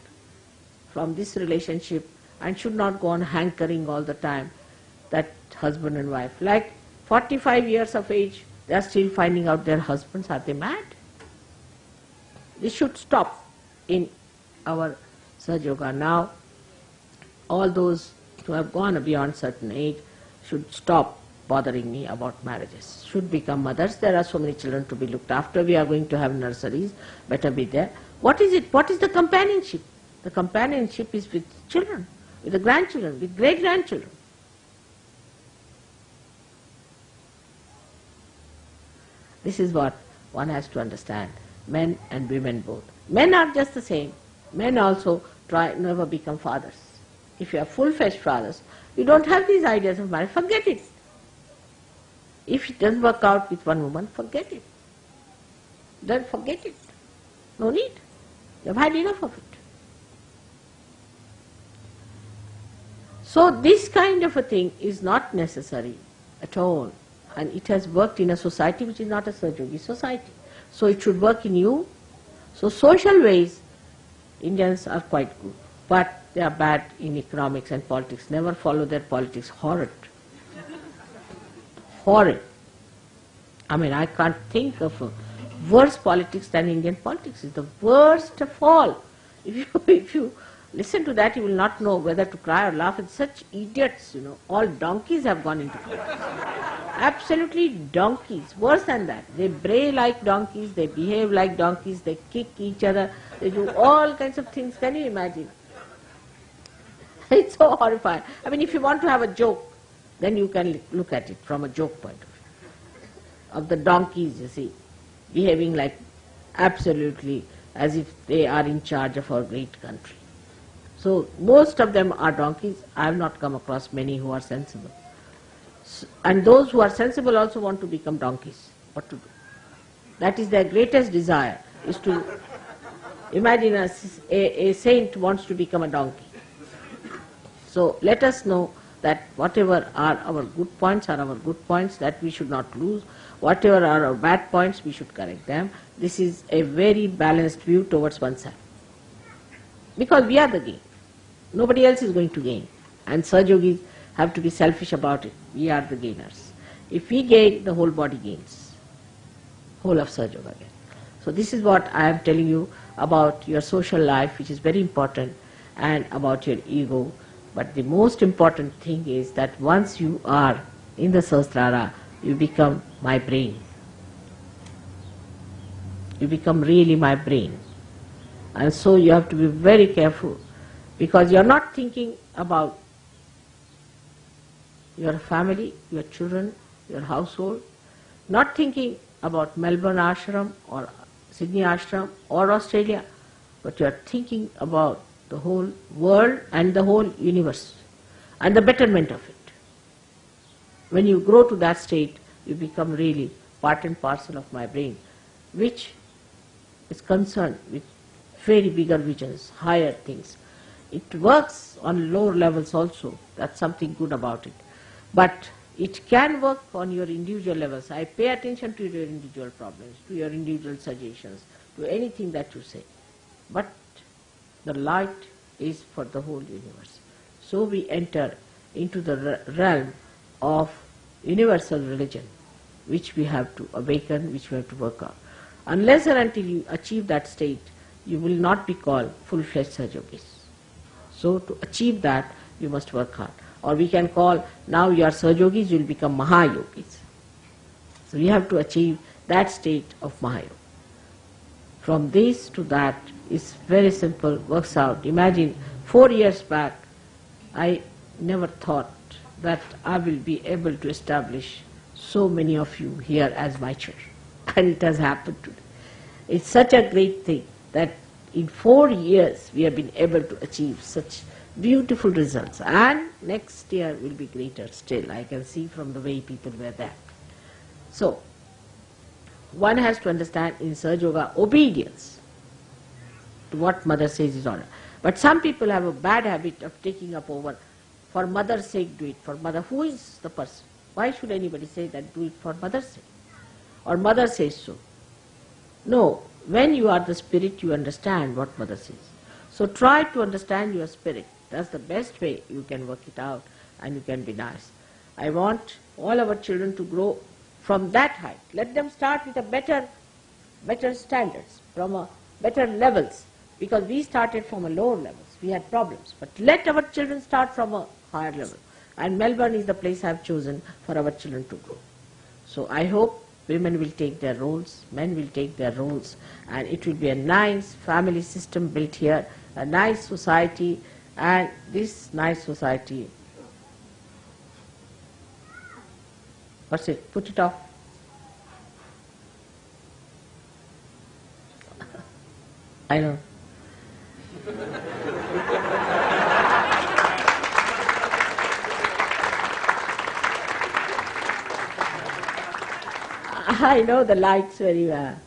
from this relationship and should not go on hankering all the time that husband and wife. Like 45 years of age, they are still finding out their husbands. Are they mad? This should stop in our Sahaja Yoga. Now, all those who have gone beyond certain age should stop bothering me about marriages. Should become mothers. There are so many children to be looked after. We are going to have nurseries. Better be there. What is it? What is the companionship? The companionship is with children, with the grandchildren, with great grandchildren. This is what one has to understand, men and women both. Men are just the same. Men also try never become fathers. If you are full-fledged fathers, you don't have these ideas of marriage, forget it. If it doesn't work out with one woman, forget it. Then forget it. No need. You've had enough of it. So this kind of a thing is not necessary at all. And it has worked in a society which is not a Sahaja society. So it should work in you. So social ways, Indians are quite good. But they are bad in economics and politics. Never follow their politics. Horrid. Horrid. I mean, I can't think of a worse politics than Indian politics. It's the worst of all. If you, if you listen to that, you will not know whether to cry or laugh. It's such idiots, you know. All donkeys have gone into politics. Absolutely donkeys. Worse than that. They bray like donkeys, they behave like donkeys, they kick each other, they do all kinds of things. Can you imagine? It's so horrifying. I mean, if you want to have a joke, then you can look at it from a joke point of view. Of the donkeys, you see, behaving like absolutely as if they are in charge of our great country. So most of them are donkeys. I have not come across many who are sensible. And those who are sensible also want to become donkeys. What to do? That is their greatest desire, is to imagine a, a, a saint wants to become a donkey. So let us know that whatever are our good points are our good points that we should not lose. Whatever are our bad points, we should correct them. This is a very balanced view towards oneself. Because we are the game. Nobody else is going to gain. And Yogis have to be selfish about it. We are the gainers. If we gain, the whole body gains. Whole of Sahaja Yoga gains. So this is what I am telling you about your social life, which is very important, and about your ego. But the most important thing is that once you are in the Sahasrara, you become my brain. You become really my brain. And so you have to be very careful because you are not thinking about your family, your children, your household, not thinking about Melbourne ashram or Sydney ashram or Australia, but you are thinking about the whole world and the whole universe and the betterment of it. When you grow to that state, you become really part and parcel of my brain, which is concerned with very bigger visions, higher things, it works on lower levels also. That's something good about it. But it can work on your individual levels. I pay attention to your individual problems, to your individual suggestions, to anything that you say. But the light is for the whole universe. So we enter into the realm of universal religion, which we have to awaken, which we have to work on. Unless and until you achieve that state, you will not be called full-fledged Sahaja Yogis. So to achieve that, you must work hard. Or we can call, now you are Sahajogis, you will become Mahayogis. So we have to achieve that state of Mahayoga. From this to that is very simple, works out. Imagine four years back, I never thought that I will be able to establish so many of you here as my church. And it has happened today. It's such a great thing that in four years we have been able to achieve such beautiful results and next year will be greater still. I can see from the way people were there. So, one has to understand in Sahaja Yoga obedience to what mother says is order. But some people have a bad habit of taking up over for mother's sake do it, for mother. Who is the person? Why should anybody say that do it for mother's sake? Or mother says so. No, when you are the spirit, you understand what mother says. So try to understand your spirit. That's the best way you can work it out and you can be nice. I want all our children to grow from that height. Let them start with a better, better standards, from a better levels, because we started from a lower levels. We had problems. But let our children start from a higher level. And Melbourne is the place I have chosen for our children to grow. So I hope women will take their roles, men will take their roles, and it will be a nice family system built here, a nice society, and this nice society. What's it? Put it off. I know. I know the lights very well.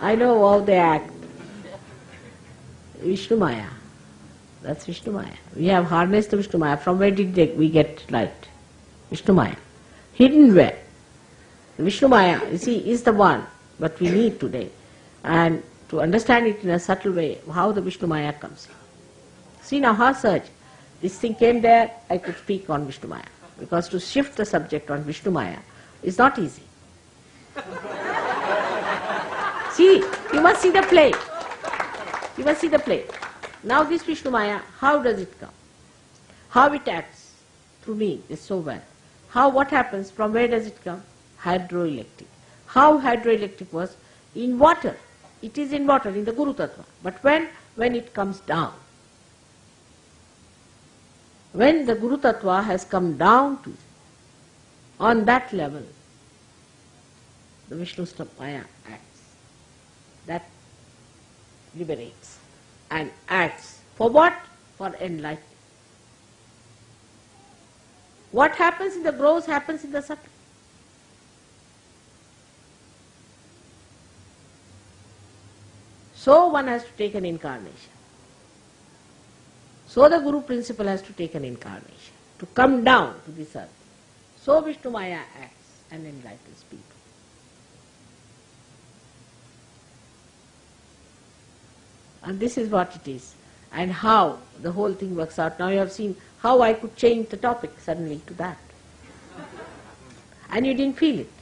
I know how they act. Vishnu Maya. That's Vishnu Maya. We have harnessed the Vishnu Maya. From where did they, we get light? Vishnu Maya. Hidden where? Vishnu Maya, you see, is the one what we need today. And to understand it in a subtle way, how the Vishnu Maya comes. See now her search. This thing came there, I could speak on Vishnu Maya. Because to shift the subject on Vishnu Maya is not easy. see, you must see the play. You must see the play. Now this Vishnu Maya, how does it come? How it acts through me is so well. How, what happens, from where does it come? Hydroelectric. How hydroelectric was? In water. It is in water, in the Guru Tattva. But when? When it comes down. When the Guru Tattva has come down to, on that level, the Vishnu Maya acts. That liberates and acts. For what? For enlightenment. What happens in the gross happens in the subtle. So one has to take an incarnation. So the Guru principle has to take an incarnation, to come down to this earth. So Vishnu Maya acts and enlightens people. And this is what it is. And how the whole thing works out. Now you have seen how I could change the topic suddenly to that. And you didn't feel it.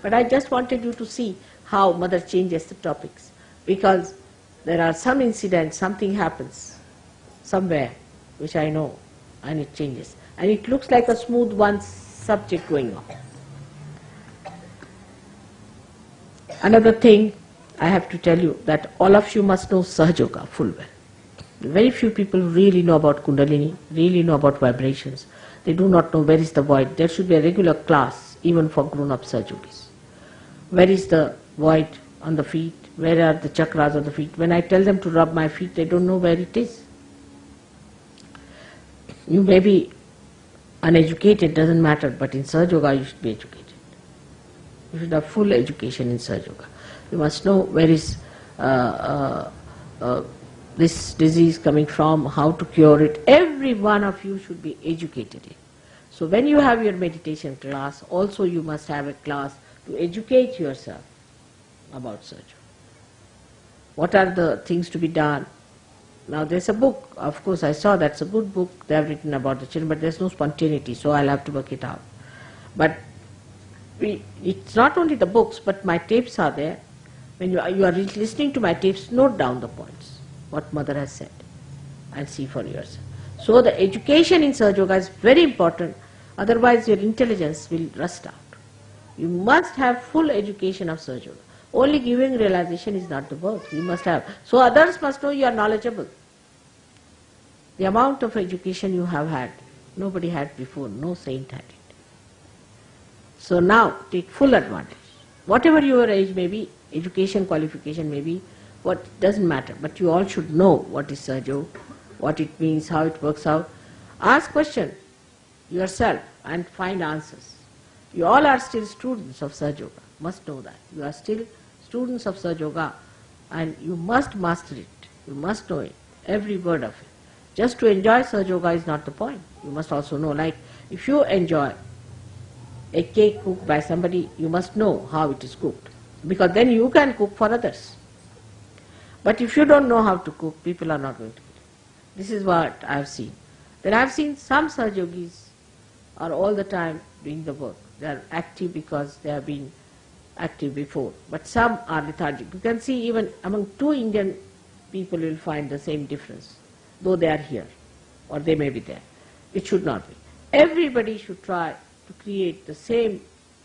But I just wanted you to see how mother changes the topics. Because there are some incidents, something happens somewhere, which I know, and it changes. And it looks like a smooth one subject going on. Another thing I have to tell you that all of you must know Sahaja Yoga full well. Very few people really know about Kundalini, really know about vibrations. They do not know where is the void. There should be a regular class even for grown-up Sahajogis. Where is the void on the feet? Where are the chakras on the feet? When I tell them to rub my feet, they don't know where it is. You may be uneducated, doesn't matter, but in Sahaja Yoga you should be educated. You should have full education in Sahaja Yoga. You must know where is uh, uh, uh, this disease coming from, how to cure it. Every one of you should be educated in. So when you have your meditation class, also you must have a class to educate yourself about Sahaja. What are the things to be done? Now there's a book, of course I saw that's a good book, they have written about the children, but there's no spontaneity, so I'll have to work it out. But we, it's not only the books, but my tapes are there. When you are, you are listening to my tapes, note down the points, what mother has said, and see for yourself. So the education in Sahaja Yoga is very important, otherwise your intelligence will rust out. You must have full education of Sahaja Yoga. Only giving realization is not the work, you must have. So others must know you are knowledgeable. The amount of education you have had, nobody had before, no saint had it. So now take full advantage. Whatever your age may be, education qualification may be, what doesn't matter, but you all should know what is Sahaja, what it means, how it works out. Ask question yourself and find answers. You all are still students of Sahaja Yoga, must know that. You are still students of Sahaja Yoga and you must master it. You must know it, every word of it. Just to enjoy Sahaja Yoga is not the point. You must also know, like if you enjoy a cake cooked by somebody, you must know how it is cooked. Because then you can cook for others. But if you don't know how to cook, people are not going to eat. This is what I have seen. Then I have seen some Sahaja Yogis are all the time doing the work. They are active because they have been active before. But some are lethargic. You can see even among two Indian people you will find the same difference, though they are here or they may be there. It should not be. Everybody should try to create the same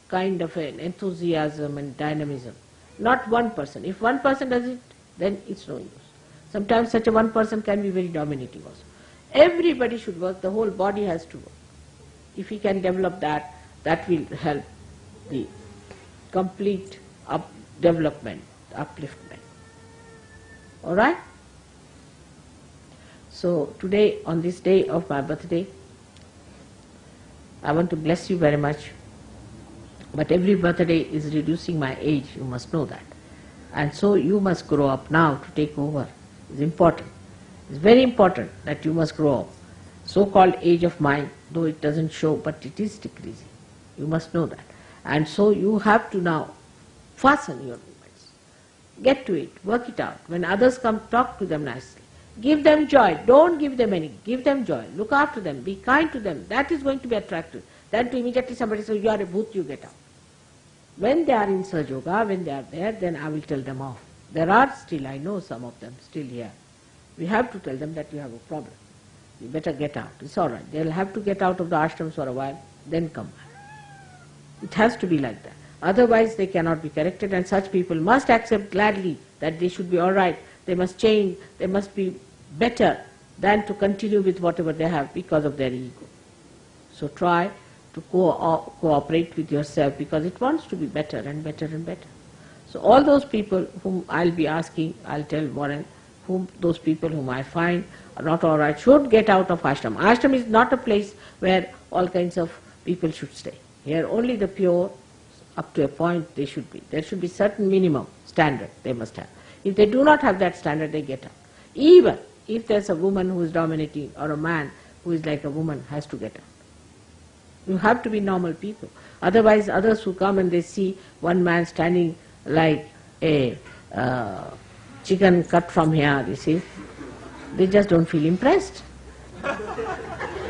kind of an enthusiasm and dynamism. Not one person. If one person does it, then it's no use. Sometimes such a one person can be very dominating also. Everybody should work, the whole body has to work. If he can develop that, that will help the complete up development, upliftment. Alright? So today, on this day of my birthday, I want to bless you very much. But every birthday is reducing my age, you must know that. And so you must grow up now to take over. It's important. It's very important that you must grow up. So-called age of mind, though it doesn't show, but it is decreasing. You must know that. And so you have to now fasten your movements. Get to it, work it out. When others come, talk to them nicely. Give them joy. Don't give them any. Give them joy. Look after them. Be kind to them. That is going to be attractive. Then to immediately somebody says, you are a bhoot, you get out. When they are in Sahaja Yoga, when they are there, then I will tell them off. There are still, I know some of them still here. We have to tell them that you have a problem. You better get out. It's all right. They'll have to get out of the ashrams for a while, then come. It has to be like that. Otherwise they cannot be corrected and such people must accept gladly that they should be all right. They must change. They must be better than to continue with whatever they have because of their ego. So try to co- cooperate with yourself because it wants to be better and better and better. So all those people whom I'll be asking, I'll tell Warren, whom those people whom I find are not all right should get out of ashram. Ashram is not a place where all kinds of people should stay. Here only the pure, up to a point they should be. There should be certain minimum standard they must have. If they do not have that standard, they get out. Even if there's a woman who is dominating or a man who is like a woman has to get out. You have to be normal people. Otherwise others who come and they see one man standing like a uh, chicken cut from here, you see, they just don't feel impressed.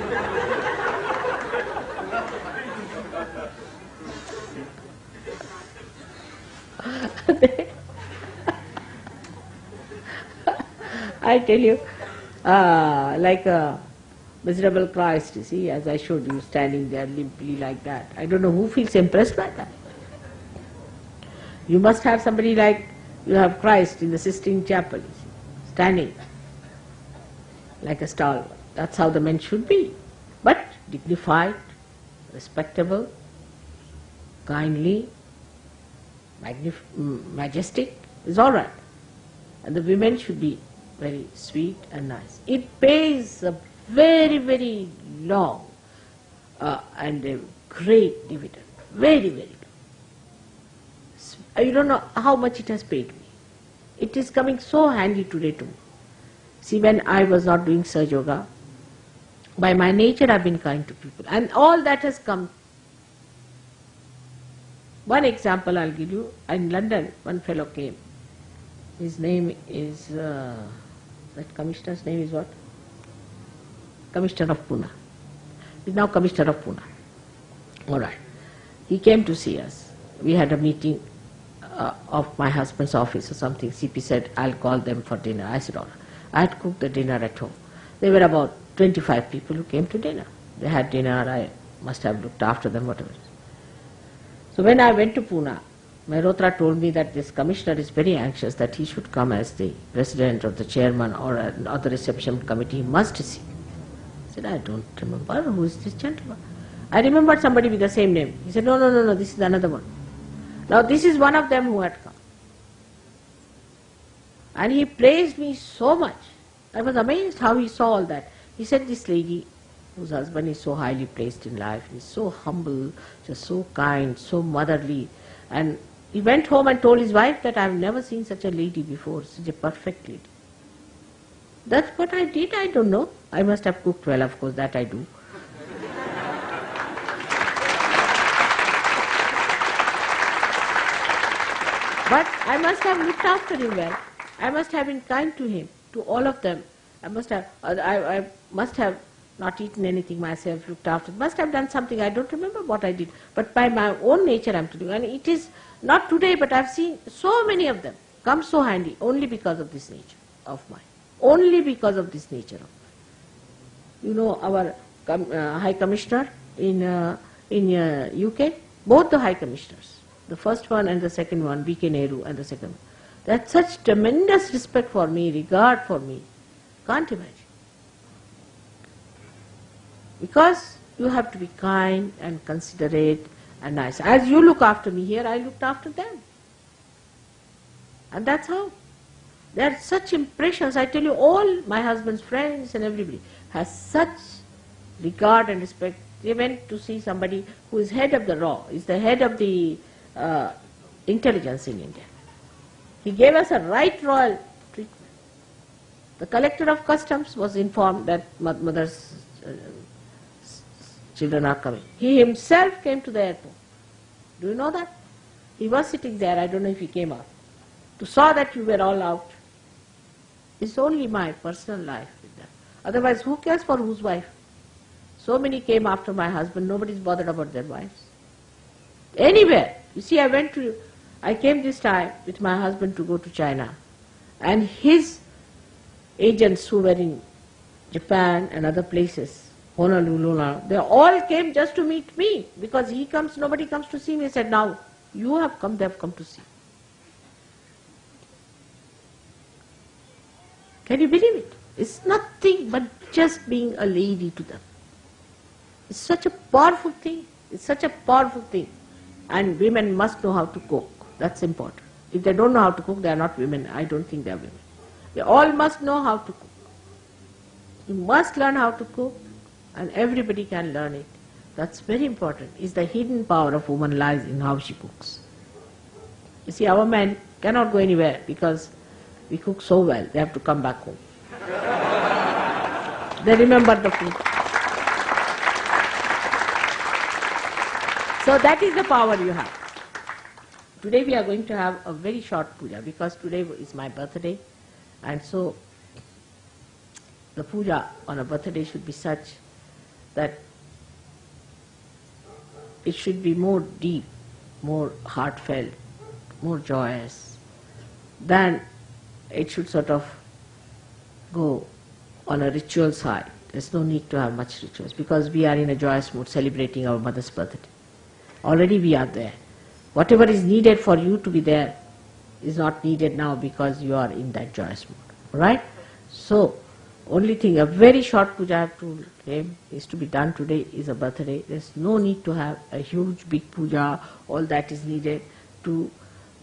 I tell you, uh, like a miserable Christ, you see, as I showed you, standing there limply like that. I don't know who feels impressed by that. You must have somebody like you have Christ in the Sistine Chapel, see, standing like a stalwart. That's how the men should be. But dignified, respectable, kindly, majestic is all right. And the women should be very sweet and nice. It pays a very, very long uh, and a great dividend. Very, very long. You don't know how much it has paid me. It is coming so handy today to me. See, when I was not doing Sahaja Yoga, by my nature I've been kind to people. And all that has come. One example I'll give you. In London, one fellow came. His name is, uh, that commissioner's name is what? Commissioner of Pune. He's now Commissioner of Pune. All right. He came to see us. We had a meeting uh, of my husband's office or something. CP said, I'll call them for dinner. I said, all right. I had cooked the dinner at home. There were about 25 people who came to dinner. They had dinner, I must have looked after them, whatever. So when I went to Pune, Mehrotra told me that this commissioner is very anxious that he should come as the president or the chairman or another reception committee. He must see I said, I don't remember. Who is this gentleman? I remembered somebody with the same name. He said, no, no, no, no, this is another one. Now this is one of them who had come. And he praised me so much. I was amazed how he saw all that. He said, this lady whose husband is so highly placed in life, he's so humble, just so kind, so motherly. And he went home and told his wife that I have never seen such a lady before, such a perfect lady. That's what I did, I don't know. I must have cooked well, of course, that I do. But I must have looked after him well. I must have been kind to him, to all of them. I must have, I, I must have not eaten anything myself, looked after, must have done something. I don't remember what I did. But by my own nature I'm telling you. And it is not today, but I've seen so many of them come so handy only because of this nature of mine. Only because of this nature of mine. You know our com- uh, High Commissioner in, uh, in uh, UK, both the High Commissioners, the first one and the second one, B.K. Nehru and the second one. Had such tremendous respect for me, regard for me. Can't imagine. Because you have to be kind and considerate and nice. As you look after me here, I looked after them. And that's how. There are such impressions. I tell you, all my husband's friends and everybody has such regard and respect. They went to see somebody who is head of the RAW, is the head of the uh, intelligence in India. He gave us a right royal treatment. The collector of customs was informed that mother's uh, children are coming. He himself came to the airport. Do you know that? He was sitting there, I don't know if he came out, to saw that you were all out. It's only my personal life with them. Otherwise, who cares for whose wife? So many came after my husband, nobody's bothered about their wives. Anywhere. You see, I went to, I came this time with my husband to go to China. And his agents who were in Japan and other places, Honolulu, they all came just to meet me because he comes, nobody comes to see me. He said, now you have come, they have come to see. Can you believe it? It's nothing but just being a lady to them. It's such a powerful thing. It's such a powerful thing. And women must know how to cook. That's important. If they don't know how to cook, they are not women. I don't think they are women. They all must know how to cook. You must learn how to cook and everybody can learn it. That's very important. Is the hidden power of woman lies in how she cooks. You see, our men cannot go anywhere because we cook so well, they have to come back home. they remember the food. So that is the power you have. Today we are going to have a very short puja because today is my birthday and so the puja on a birthday should be such that it should be more deep, more heartfelt, more joyous than it should sort of go on a ritual side. There's no need to have much rituals because we are in a joyous mood celebrating our mother's birthday. Already we are there. Whatever is needed for you to be there is not needed now because you are in that joyous mood. Right? So, only thing, a very short puja I have to him is to be done today is a birthday. There's no need to have a huge big puja, all that is needed to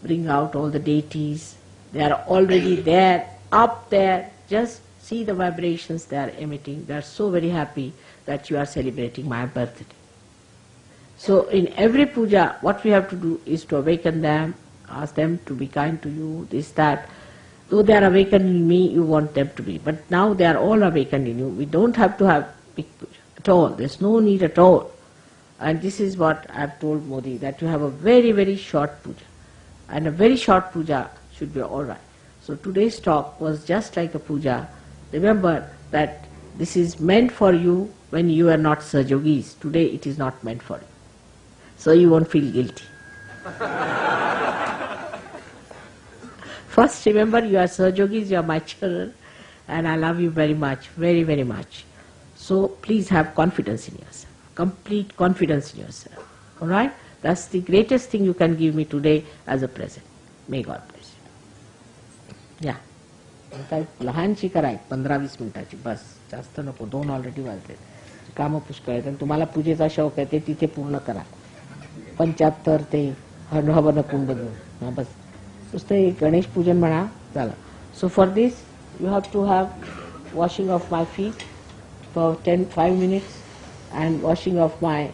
bring out all the deities. They are already there, up there. Just see the vibrations they are emitting. They are so very happy that you are celebrating my birthday. So in every puja, what we have to do is to awaken them, ask them to be kind to you, this, that. Though they are awakened in me, you want them to be. But now they are all awakened in you. We don't have to have big puja at all. There's no need at all. And this is what I've told Modi, that you have a very, very short puja. And a very short puja should be alright. So today's talk was just like a puja. Remember that this is meant for you when you are not Sahajogis. Today it is not meant for you. So you won't feel guilty. First, remember you are Sahajogis, you are my children, and I love you very much, very, very much. So please have confidence in yourself, complete confidence in yourself. All right? That's the greatest thing you can give me today as a present. May God bless you. Yeah. काय लहानशी करा एक पंधरा वीस मिनिटाची बस जास्त नको दोन ऑलरेडी वाजले कामं पुष्कळ आहेत आणि तुम्हाला पूजेचा शौक आहे ते तिथे पूर्ण करा पंच्याहत्तर ते हवन कुंड घेऊन हा बस Tuesday Ganesh Pujan Mana So for this you have to have washing of my feet for 10, 5 minutes and washing of my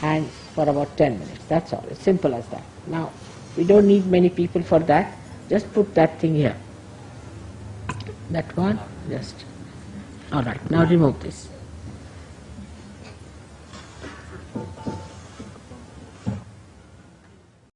hands for about 10 minutes. That's all. It's simple as that. Now, we don't need many people for that. Just put that thing here. That one, just. All right, now remove this.